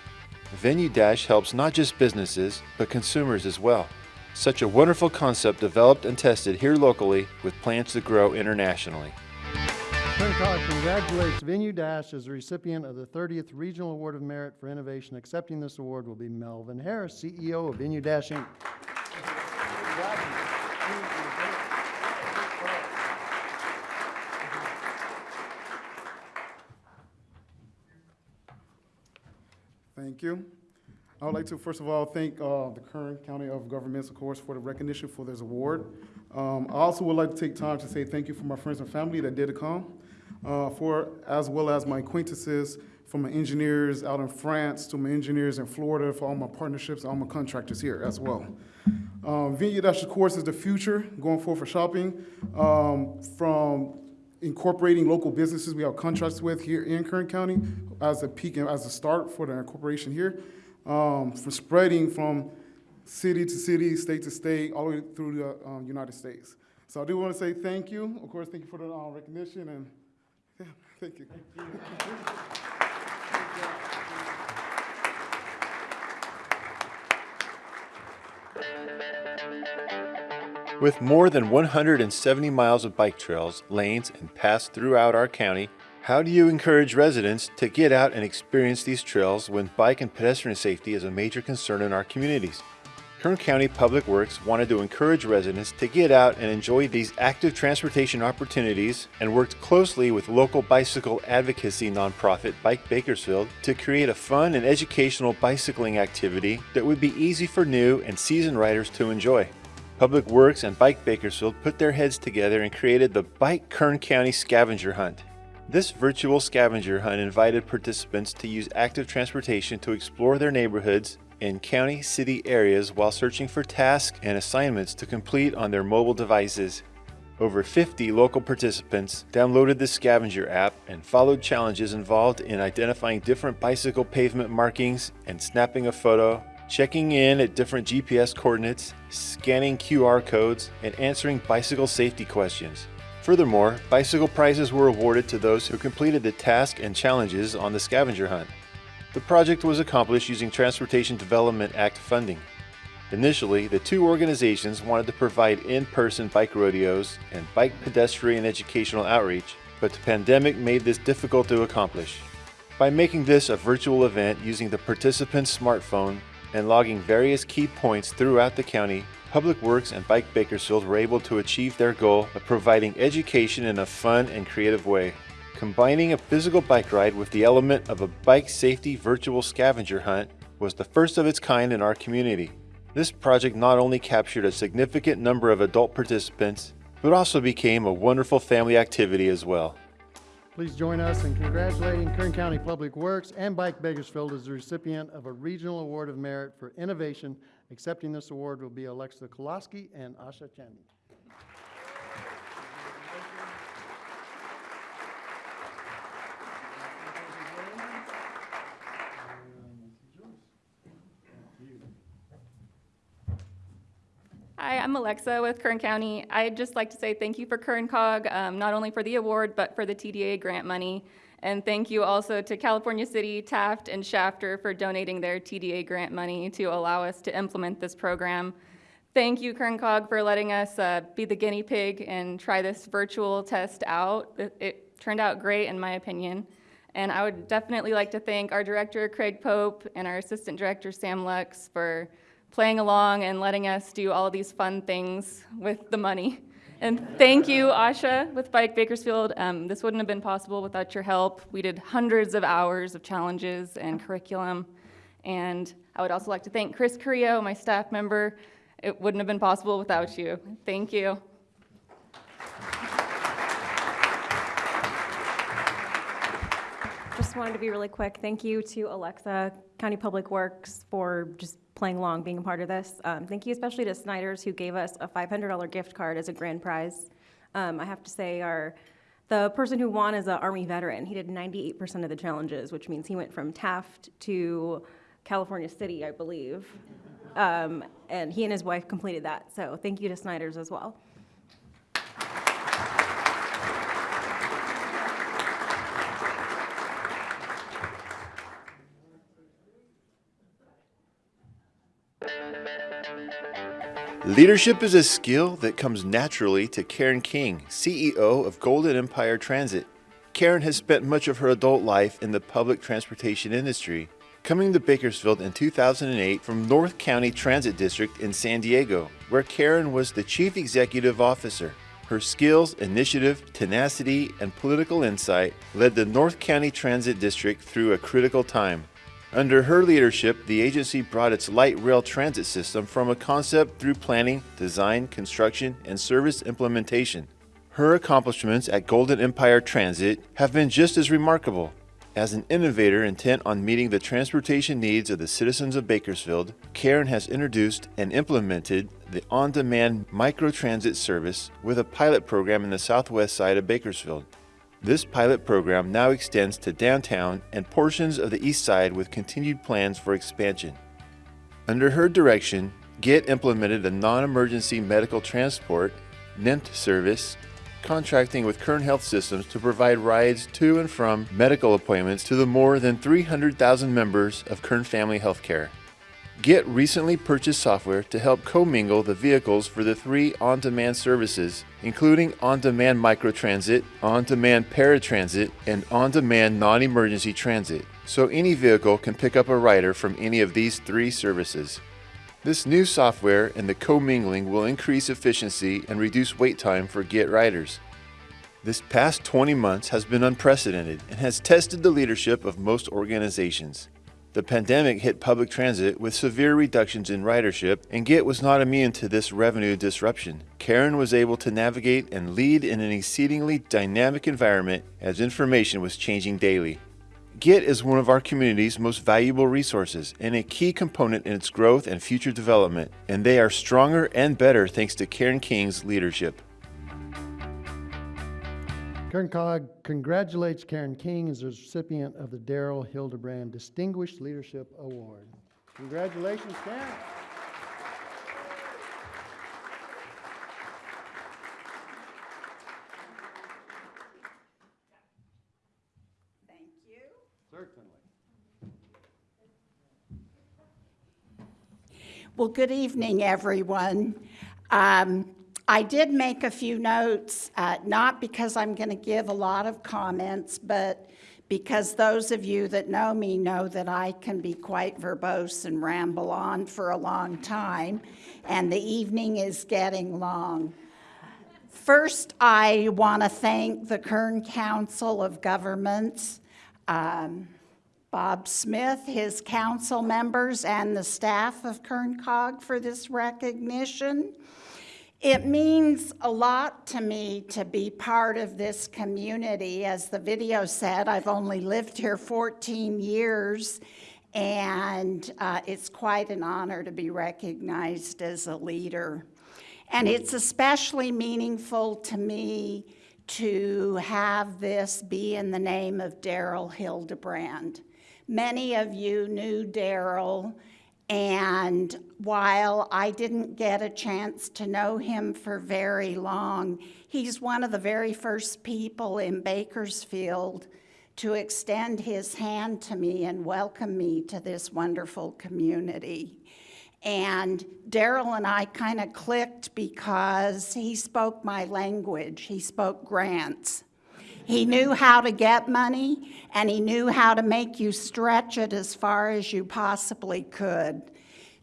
Venue Dash helps not just businesses, but consumers as well. Such a wonderful concept developed and tested here locally with plans to grow internationally. Cog congratulates Venue Dash as the recipient of the 30th Regional Award of Merit for Innovation. Accepting this award will be Melvin Harris, CEO of Venue Dash Inc. Thank you. I would like to, first of all, thank uh, the Kern County of Governments, of course, for the recognition for this award. Um, I also would like to take time to say thank you for my friends and family that did come, uh, for as well as my acquaintances, from my engineers out in France to my engineers in Florida, for all my partnerships, all my contractors here as well. Um, Venue Dash, of course, is the future going forward for shopping. Um, from incorporating local businesses we have contracts with here in Kern County as a peak and as a start for the incorporation here, um, for spreading from city to city, state to state, all the way through the um, United States. So I do want to say thank you. Of course, thank you for the uh, recognition and yeah, thank you. With more than 170 miles of bike trails, lanes, and paths throughout our county, how do you encourage residents to get out and experience these trails when bike and pedestrian safety is a major concern in our communities? Kern County Public Works wanted to encourage residents to get out and enjoy these active transportation opportunities and worked closely with local bicycle advocacy nonprofit Bike Bakersfield to create a fun and educational bicycling activity that would be easy for new and seasoned riders to enjoy. Public Works and Bike Bakersfield put their heads together and created the Bike Kern County Scavenger Hunt. This virtual scavenger hunt invited participants to use active transportation to explore their neighborhoods in county city areas while searching for tasks and assignments to complete on their mobile devices. Over 50 local participants downloaded the scavenger app and followed challenges involved in identifying different bicycle pavement markings and snapping a photo, checking in at different GPS coordinates, scanning QR codes, and answering bicycle safety questions. Furthermore, bicycle prizes were awarded to those who completed the task and challenges on the scavenger hunt. The project was accomplished using Transportation Development Act funding. Initially, the two organizations wanted to provide in-person bike rodeos and bike pedestrian educational outreach, but the pandemic made this difficult to accomplish. By making this a virtual event using the participant's smartphone and logging various key points throughout the county, Public Works and Bike Bakersfield were able to achieve their goal of providing education in a fun and creative way. Combining a physical bike ride with the element of a bike safety virtual scavenger hunt was the first of its kind in our community. This project not only captured a significant number of adult participants, but also became a wonderful family activity as well. Please join us in congratulating Kern County Public Works and Bike Bakersfield as the recipient of a Regional Award of Merit for Innovation. Accepting this award will be Alexa Koloski and Asha Chandy. Hi, I'm Alexa with Kern County. I'd just like to say thank you for Kern COG, um, not only for the award, but for the TDA grant money. And thank you also to California City, Taft, and Shafter for donating their TDA grant money to allow us to implement this program. Thank you, Kern COG, for letting us uh, be the guinea pig and try this virtual test out. It, it turned out great, in my opinion. And I would definitely like to thank our director, Craig Pope, and our assistant director, Sam Lux, for playing along and letting us do all these fun things with the money. And thank you, Asha, with Bike Bakersfield. Um, this wouldn't have been possible without your help. We did hundreds of hours of challenges and curriculum. And I would also like to thank Chris Carrillo, my staff member. It wouldn't have been possible without you. Thank you. just wanted to be really quick. Thank you to Alexa, County Public Works, for just playing along, being a part of this. Um, thank you especially to Snyder's, who gave us a $500 gift card as a grand prize. Um, I have to say, our the person who won is an Army veteran. He did 98% of the challenges, which means he went from Taft to California City, I believe. Um, and he and his wife completed that. So thank you to Snyder's as well. Leadership is a skill that comes naturally to Karen King, CEO of Golden Empire Transit. Karen has spent much of her adult life in the public transportation industry, coming to Bakersfield in 2008 from North County Transit District in San Diego, where Karen was the Chief Executive Officer. Her skills, initiative, tenacity, and political insight led the North County Transit District through a critical time. Under her leadership, the agency brought its light rail transit system from a concept through planning, design, construction, and service implementation. Her accomplishments at Golden Empire Transit have been just as remarkable. As an innovator intent on meeting the transportation needs of the citizens of Bakersfield, Karen has introduced and implemented the on demand microtransit service with a pilot program in the southwest side of Bakersfield. This pilot program now extends to downtown and portions of the east side with continued plans for expansion. Under her direction, GET implemented a non-emergency medical transport NEMT service, contracting with Kern Health Systems to provide rides to and from medical appointments to the more than 300,000 members of Kern Family Healthcare. GET recently purchased software to help commingle the vehicles for the three on-demand services, including on-demand microtransit, on-demand paratransit, and on-demand non-emergency transit, so any vehicle can pick up a rider from any of these three services. This new software and the commingling will increase efficiency and reduce wait time for GET riders. This past 20 months has been unprecedented and has tested the leadership of most organizations. The pandemic hit public transit with severe reductions in ridership, and GET was not immune to this revenue disruption. Karen was able to navigate and lead in an exceedingly dynamic environment as information was changing daily. GET is one of our community's most valuable resources and a key component in its growth and future development, and they are stronger and better thanks to Karen King's leadership. Kern COG congratulates Karen King as the recipient of the Daryl Hildebrand Distinguished Leadership Award. Congratulations, Karen. Thank you. Certainly. Well, good evening, everyone. Um, I did make a few notes, uh, not because I'm going to give a lot of comments, but because those of you that know me know that I can be quite verbose and ramble on for a long time, and the evening is getting long. First, I want to thank the Kern Council of Governments, um, Bob Smith, his council members, and the staff of Kern COG for this recognition. It means a lot to me to be part of this community. As the video said, I've only lived here 14 years, and uh, it's quite an honor to be recognized as a leader. And it's especially meaningful to me to have this be in the name of Daryl Hildebrand. Many of you knew Daryl and while I didn't get a chance to know him for very long, he's one of the very first people in Bakersfield to extend his hand to me and welcome me to this wonderful community. And Daryl and I kind of clicked because he spoke my language. He spoke grants. He knew how to get money, and he knew how to make you stretch it as far as you possibly could.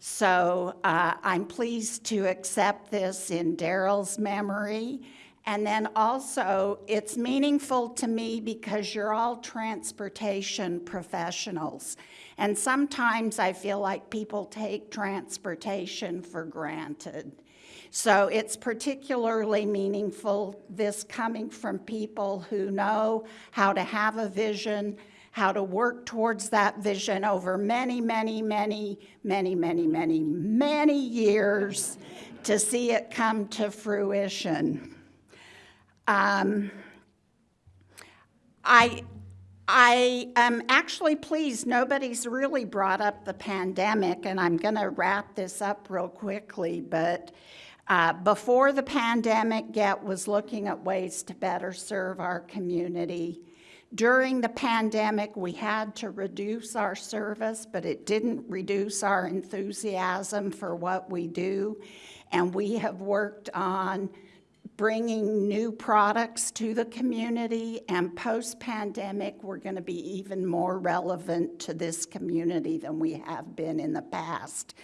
So uh, I'm pleased to accept this in Daryl's memory. And then also, it's meaningful to me because you're all transportation professionals. And sometimes I feel like people take transportation for granted. So it's particularly meaningful, this coming from people who know how to have a vision, how to work towards that vision over many, many, many, many, many, many, many years to see it come to fruition. Um, I, I am actually pleased nobody's really brought up the pandemic, and I'm going to wrap this up real quickly. But uh, before the pandemic, GET was looking at ways to better serve our community. During the pandemic, we had to reduce our service, but it didn't reduce our enthusiasm for what we do. And we have worked on bringing new products to the community, and post-pandemic, we're going to be even more relevant to this community than we have been in the past.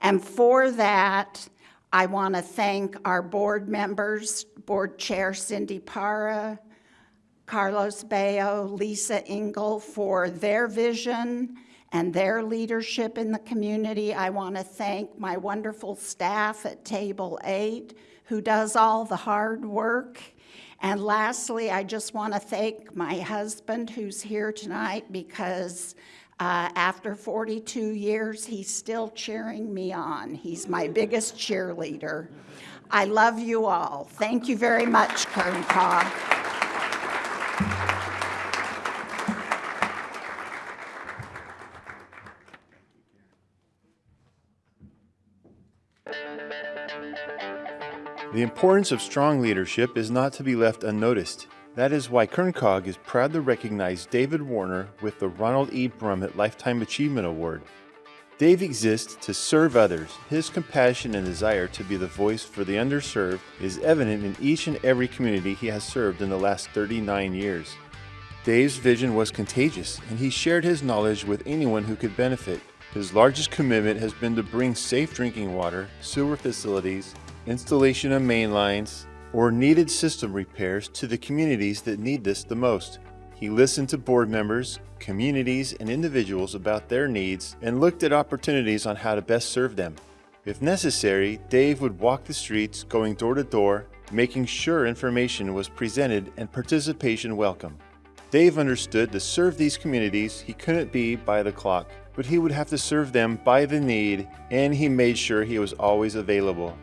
And for that, I want to thank our board members, Board Chair Cindy Parra, Carlos Bayo, Lisa Engel for their vision and their leadership in the community. I want to thank my wonderful staff at Table 8 who does all the hard work. And lastly, I just want to thank my husband who's here tonight because uh, after 42 years, he's still cheering me on. He's my biggest cheerleader. I love you all. Thank you very much, Kern COG. The importance of strong leadership is not to be left unnoticed. That is why Kern COG is proud to recognize David Warner with the Ronald E. Brummett Lifetime Achievement Award. Dave exists to serve others. His compassion and desire to be the voice for the underserved is evident in each and every community he has served in the last 39 years. Dave's vision was contagious, and he shared his knowledge with anyone who could benefit. His largest commitment has been to bring safe drinking water, sewer facilities, installation of main lines, or needed system repairs to the communities that need this the most. He listened to board members, communities, and individuals about their needs and looked at opportunities on how to best serve them. If necessary, Dave would walk the streets, going door to door, making sure information was presented and participation welcome. Dave understood to serve these communities, he couldn't be by the clock, but he would have to serve them by the need, and he made sure he was always available.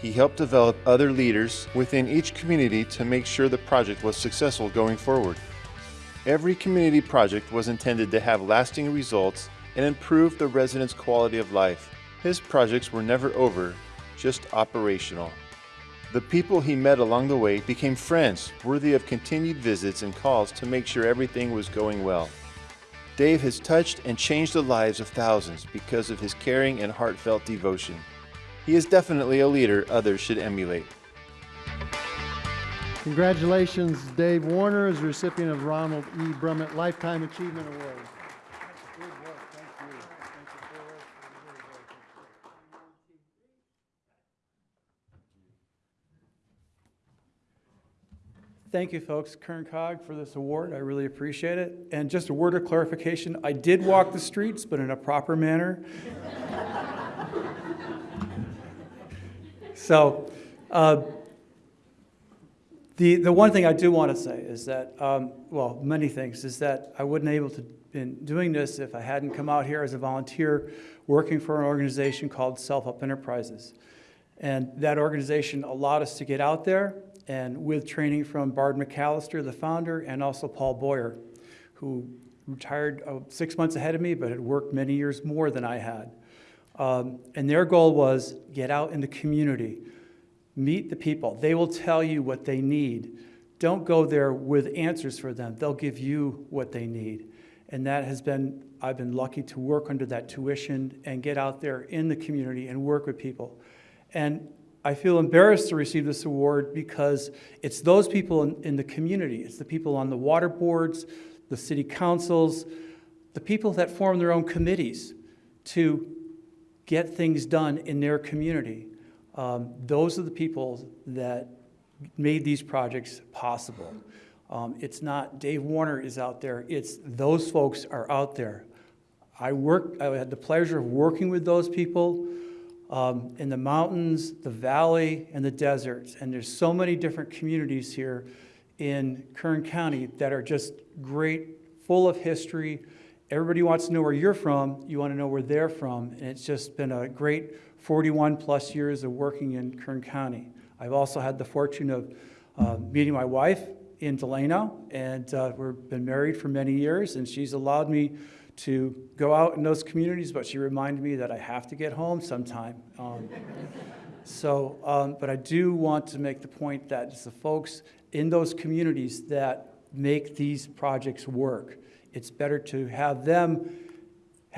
He helped develop other leaders within each community to make sure the project was successful going forward. Every community project was intended to have lasting results and improve the residents' quality of life. His projects were never over, just operational. The people he met along the way became friends, worthy of continued visits and calls to make sure everything was going well. Dave has touched and changed the lives of thousands because of his caring and heartfelt devotion. He is definitely a leader others should emulate. Congratulations, Dave Warner is recipient of Ronald E. Brummett Lifetime Achievement Award. Thank you, folks, Kern COG, for this award. I really appreciate it. And just a word of clarification, I did walk the streets, but in a proper manner. So, uh, the, the one thing I do want to say is that, um, well, many things, is that I wouldn't able to been doing this if I hadn't come out here as a volunteer working for an organization called Self Help Enterprises. And that organization allowed us to get out there and with training from Bard McAllister, the founder, and also Paul Boyer, who retired uh, six months ahead of me, but had worked many years more than I had. Um, and their goal was get out in the community, meet the people. They will tell you what they need. Don't go there with answers for them. They'll give you what they need. And that has been, I've been lucky to work under that tuition and get out there in the community and work with people. And I feel embarrassed to receive this award because it's those people in, in, the community. It's the people on the water boards, the city councils, the people that form their own committees to get things done in their community. Um, those are the people that made these projects possible. Um, it's not Dave Warner is out there, it's those folks are out there. I worked, I had the pleasure of working with those people um, in the mountains, the valley, and the deserts. And there's so many different communities here in Kern County that are just great full of history. Everybody wants to know where you're from. You want to know where they're from. And it's just been a great 41 plus years of working in Kern County. I've also had the fortune of uh, meeting my wife in Delano, and uh, we've been married for many years, and she's allowed me to go out in those communities, but she reminded me that I have to get home sometime. Um, so, um, but I do want to make the point that it's the folks in those communities that make these projects work. It's better to have them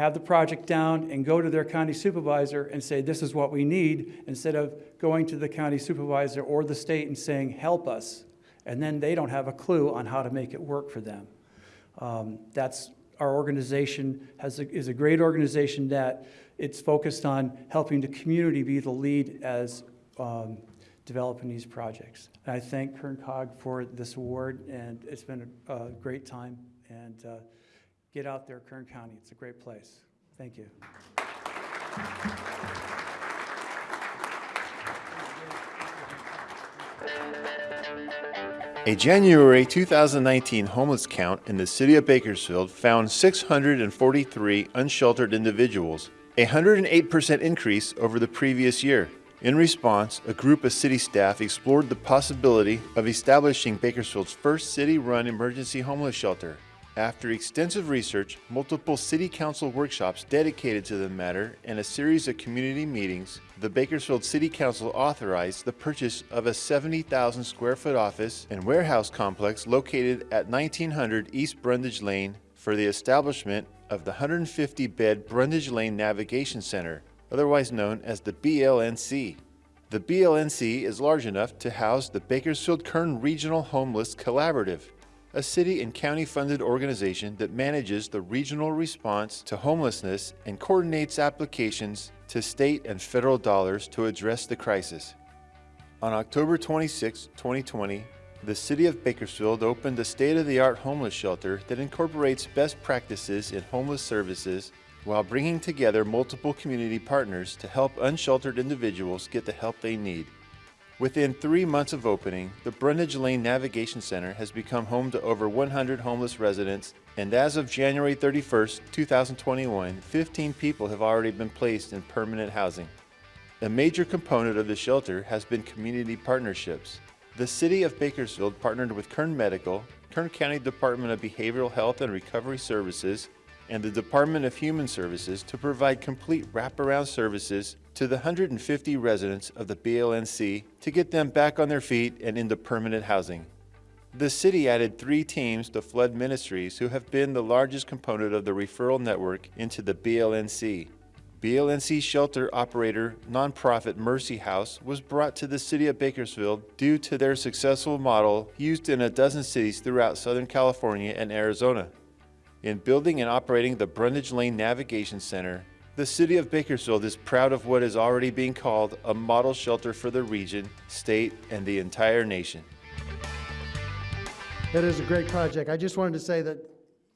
have the project down and go to their county supervisor and say, this is what we need, instead of going to the county supervisor or the state and saying, help us. And then they don't have a clue on how to make it work for them. Um, that's our organization has a, is a great organization that it's focused on helping the community be the lead as um, developing these projects. And I thank Kern COG for this award, and it's been a, a great time. And uh, get out there, Kern County. It's a great place. Thank you. A January 2019 homeless count in the city of Bakersfield found 643 unsheltered individuals, a 108% increase over the previous year. In response, a group of city staff explored the possibility of establishing Bakersfield's first city run emergency homeless shelter. After extensive research, multiple city council workshops dedicated to the matter, and a series of community meetings, the Bakersfield City Council authorized the purchase of a 70,000 square foot office and warehouse complex located at 1900 East Brundage Lane for the establishment of the 150 bed Brundage Lane Navigation Center, otherwise known as the BLNC. The BLNC is large enough to house the Bakersfield Kern Regional Homeless Collaborative, a city and county funded organization that manages the regional response to homelessness and coordinates applications to state and federal dollars to address the crisis. On October 26, 2020, the City of Bakersfield opened a state of the art homeless shelter that incorporates best practices in homeless services while bringing together multiple community partners to help unsheltered individuals get the help they need. Within three months of opening, the Brundage Lane Navigation Center has become home to over 100 homeless residents, and as of January 31, 2021, 15 people have already been placed in permanent housing. A major component of the shelter has been community partnerships. The City of Bakersfield partnered with Kern Medical, Kern County Department of Behavioral Health and Recovery Services, and the Department of Human Services to provide complete wraparound services to the 150 residents of the BLNC to get them back on their feet and into permanent housing. The city added three teams to Flood Ministries who have been the largest component of the referral network into the BLNC. BLNC shelter operator nonprofit Mercy House was brought to the city of Bakersfield due to their successful model used in a dozen cities throughout Southern California and Arizona. In building and operating the Brundage Lane Navigation Center, the City of Bakersfield is proud of what is already being called a model shelter for the region, state, and the entire nation. It is a great project. I just wanted to say that,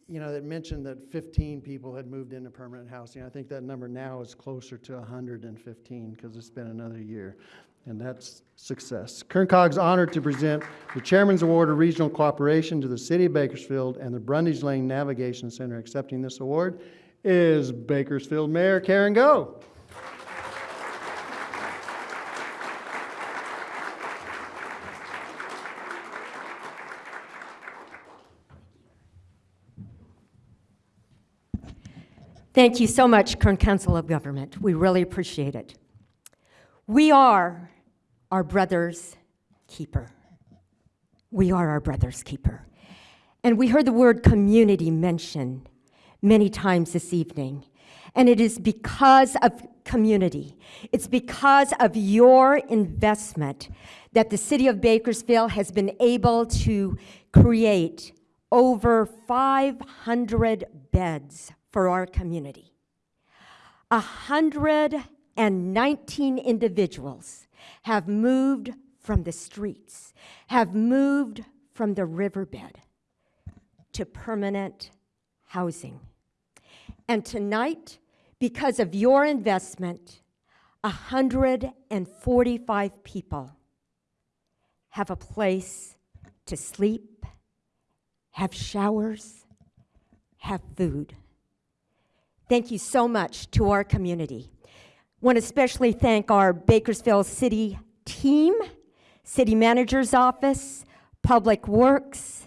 you know, that mentioned that 15 people had moved into permanent housing. I think that number now is closer to 115 because it's been another year, and that's success. Kern COG's honored to present the Chairman's Award of Regional Cooperation to the City of Bakersfield and the Brundage Lane Navigation Center. Accepting this award is Bakersfield Mayor Karen Goh. Thank you so much, Kern Council of Government. We really appreciate it. We are our brother's keeper. We are our brother's keeper. And we heard the word community mentioned many times this evening. And it is because of community, it's because of your investment that the city of Bakersfield has been able to create over 500 beds for our community. 119 individuals have moved from the streets, have moved from the riverbed to permanent housing. And tonight, because of your investment, 145 people have a place to sleep, have showers, have food. Thank you so much to our community. Want to especially thank our Bakersfield City team, City Manager's Office, Public Works,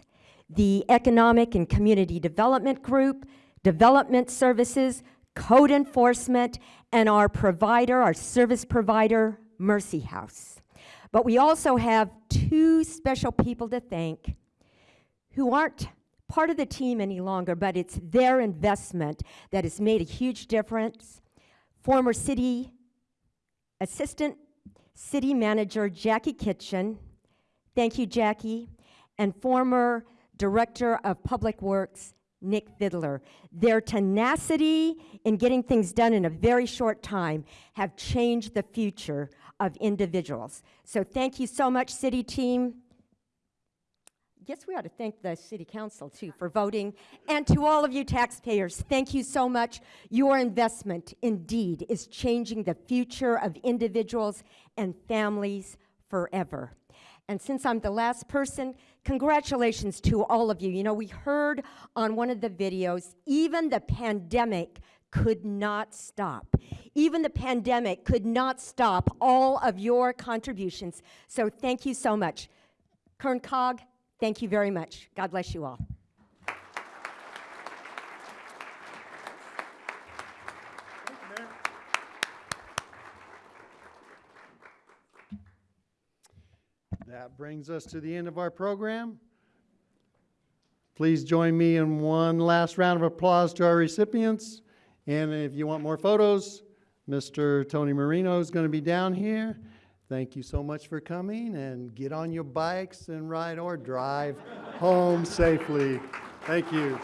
the Economic and Community Development Group, Development Services, Code Enforcement, and our provider, our service provider, Mercy House. But we also have two special people to thank who aren't part of the team any longer, but it's their investment that has made a huge difference. Former city assistant city manager Jacqui Kitchen, thank you, Jackie, and former director of public works Nick Fidler. Their tenacity in getting things done in a very short time have changed the future of individuals. So thank you so much, city team. Guess we ought to thank the city council too for voting. And to all of you taxpayers, thank you so much. Your investment indeed is changing the future of individuals and families forever. And since I'm the last person, congratulations to all of you. You know, we heard on one of the videos, even the pandemic could not stop. Even the pandemic could not stop all of your contributions. So thank you so much. Kern COG, thank you very much. God bless you all. That brings us to the end of our program. Please join me in one last round of applause to our recipients. And if you want more photos, Mr. Tony Marino is going to be down here. Thank you so much for coming and get on your bikes and ride or drive home safely. Thank you.